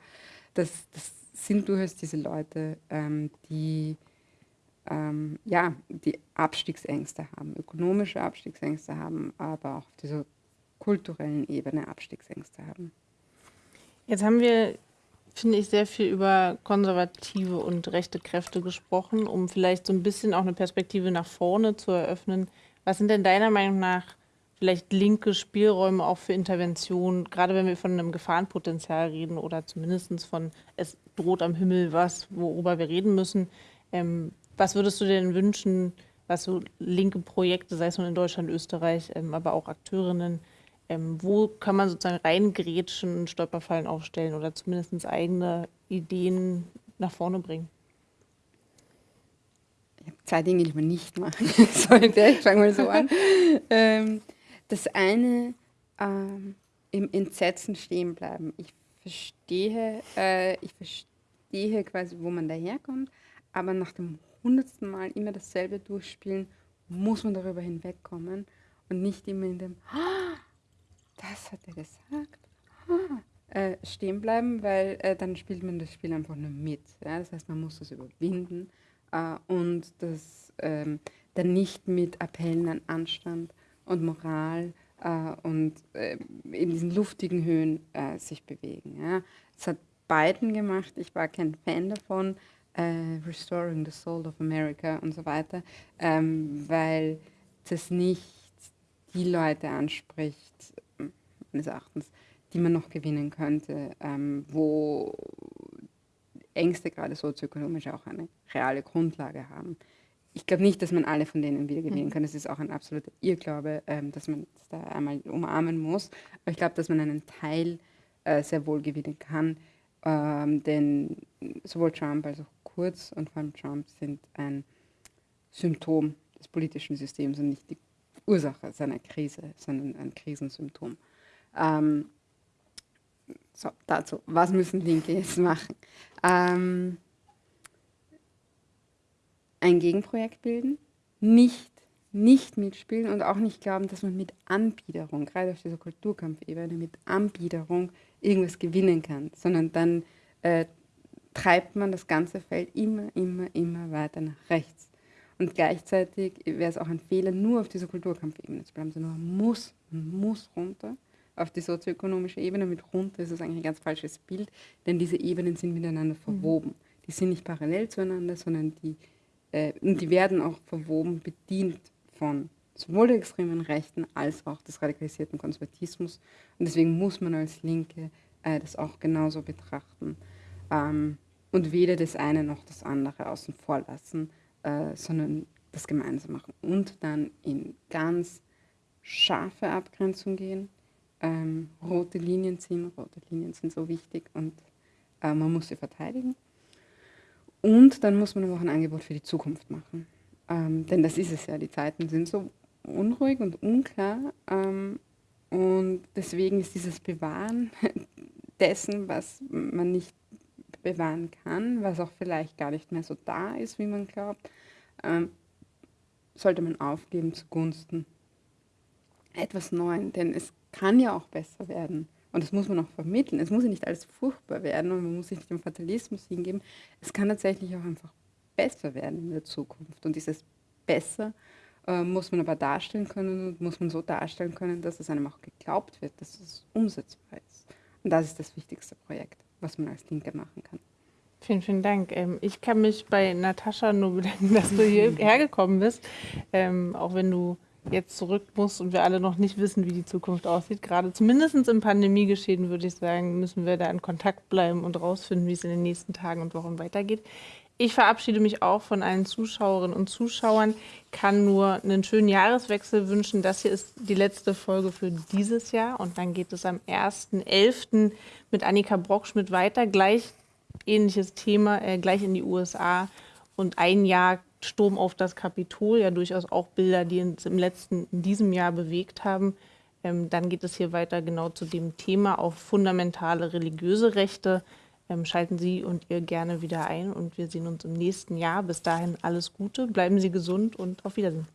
das, das sind durchaus diese Leute, ähm, die ähm, ja, die Abstiegsängste haben, ökonomische Abstiegsängste haben, aber auch auf dieser kulturellen Ebene Abstiegsängste haben. Jetzt haben wir, finde ich, sehr viel über konservative und rechte Kräfte gesprochen, um vielleicht so ein bisschen auch eine Perspektive nach vorne zu eröffnen. Was sind denn deiner Meinung nach vielleicht linke Spielräume auch für Intervention, gerade wenn wir von einem Gefahrenpotenzial reden oder zumindest von es droht am Himmel was, worüber wir reden müssen. Ähm, was würdest du denn wünschen, was so linke Projekte, sei es nun in Deutschland, Österreich, ähm, aber auch Akteurinnen, ähm, wo kann man sozusagen reingrätschen, Stolperfallen aufstellen oder zumindest eigene Ideen nach vorne bringen? Ich habe zwei Dinge, die man nicht machen sollte. Ich fange mal so an. ähm, das eine, ähm, im Entsetzen stehen bleiben. Ich verstehe, äh, ich verstehe quasi, wo man daherkommt, aber nach dem hundertsten Mal immer dasselbe durchspielen, muss man darüber hinwegkommen und nicht immer in dem, ah, das hat er gesagt, ah, äh, stehen bleiben, weil äh, dann spielt man das Spiel einfach nur mit. Das heißt, man muss das überwinden äh, und das ähm, dann nicht mit Appellen an Anstand und Moral und in diesen luftigen Höhen sich bewegen. Ja. Das hat Biden gemacht, ich war kein Fan davon, äh, Restoring the Soul of America und so weiter, ähm, weil das nicht die Leute anspricht, meines Erachtens, die man noch gewinnen könnte, ähm, wo Ängste gerade sozioökonomisch auch eine reale Grundlage haben. Ich glaube nicht, dass man alle von denen wieder gewinnen mhm. kann. Das ist auch ein absoluter Irrglaube, ähm, dass man das da einmal umarmen muss. Aber ich glaube, dass man einen Teil äh, sehr wohl gewinnen kann. Ähm, denn sowohl Trump als auch Kurz und vor allem Trump sind ein Symptom des politischen Systems und nicht die Ursache seiner Krise, sondern ein Krisensymptom. Ähm, so, dazu, was müssen Linke jetzt machen? Ähm, ein Gegenprojekt bilden, nicht, nicht mitspielen und auch nicht glauben, dass man mit Anbiederung, gerade auf dieser Kulturkampfebene, mit Anbiederung irgendwas gewinnen kann, sondern dann äh, treibt man das ganze Feld immer, immer, immer weiter nach rechts. Und gleichzeitig wäre es auch ein Fehler, nur auf dieser Kulturkampfebene zu bleiben, sondern man muss, man muss runter auf die sozioökonomische Ebene. Mit runter ist es eigentlich ein ganz falsches Bild, denn diese Ebenen sind miteinander mhm. verwoben. Mhm. Die sind nicht parallel zueinander, sondern die, äh, die werden auch verwoben, bedient von sowohl der extremen Rechten als auch des radikalisierten Konservatismus. Und deswegen muss man als Linke äh, das auch genauso betrachten ähm, und weder das eine noch das andere außen vor lassen, äh, sondern das gemeinsam machen und dann in ganz scharfe Abgrenzung gehen ähm, rote Linien ziehen. Rote Linien sind so wichtig und äh, man muss sie verteidigen. Und dann muss man aber auch ein Angebot für die Zukunft machen. Ähm, denn das ist es ja, die Zeiten sind so unruhig und unklar. Ähm, und deswegen ist dieses Bewahren dessen, was man nicht bewahren kann, was auch vielleicht gar nicht mehr so da ist, wie man glaubt, ähm, sollte man aufgeben zugunsten etwas Neuem. Denn es kann ja auch besser werden. Und das muss man auch vermitteln. Es muss ja nicht alles furchtbar werden und man muss sich nicht dem Fatalismus hingeben. Es kann tatsächlich auch einfach besser werden in der Zukunft. Und dieses Besser äh, muss man aber darstellen können und muss man so darstellen können, dass es einem auch geglaubt wird, dass es umsetzbar ist. Und das ist das wichtigste Projekt, was man als Linke machen kann. Vielen, vielen Dank. Ähm, ich kann mich bei Natascha nur bedanken, dass du hierher gekommen bist. Ähm, auch wenn du jetzt zurück muss und wir alle noch nicht wissen, wie die Zukunft aussieht. Gerade zumindest im Pandemiegeschehen, würde ich sagen, müssen wir da in Kontakt bleiben und rausfinden, wie es in den nächsten Tagen und Wochen weitergeht. Ich verabschiede mich auch von allen Zuschauerinnen und Zuschauern, kann nur einen schönen Jahreswechsel wünschen. Das hier ist die letzte Folge für dieses Jahr und dann geht es am 1.11. mit Annika Brockschmidt weiter. Gleich ähnliches Thema, äh, gleich in die USA und ein Jahr Sturm auf das Kapitol, ja durchaus auch Bilder, die uns im letzten, in diesem Jahr bewegt haben. Ähm, dann geht es hier weiter genau zu dem Thema auf fundamentale religiöse Rechte. Ähm, schalten Sie und ihr gerne wieder ein und wir sehen uns im nächsten Jahr. Bis dahin alles Gute, bleiben Sie gesund und auf Wiedersehen.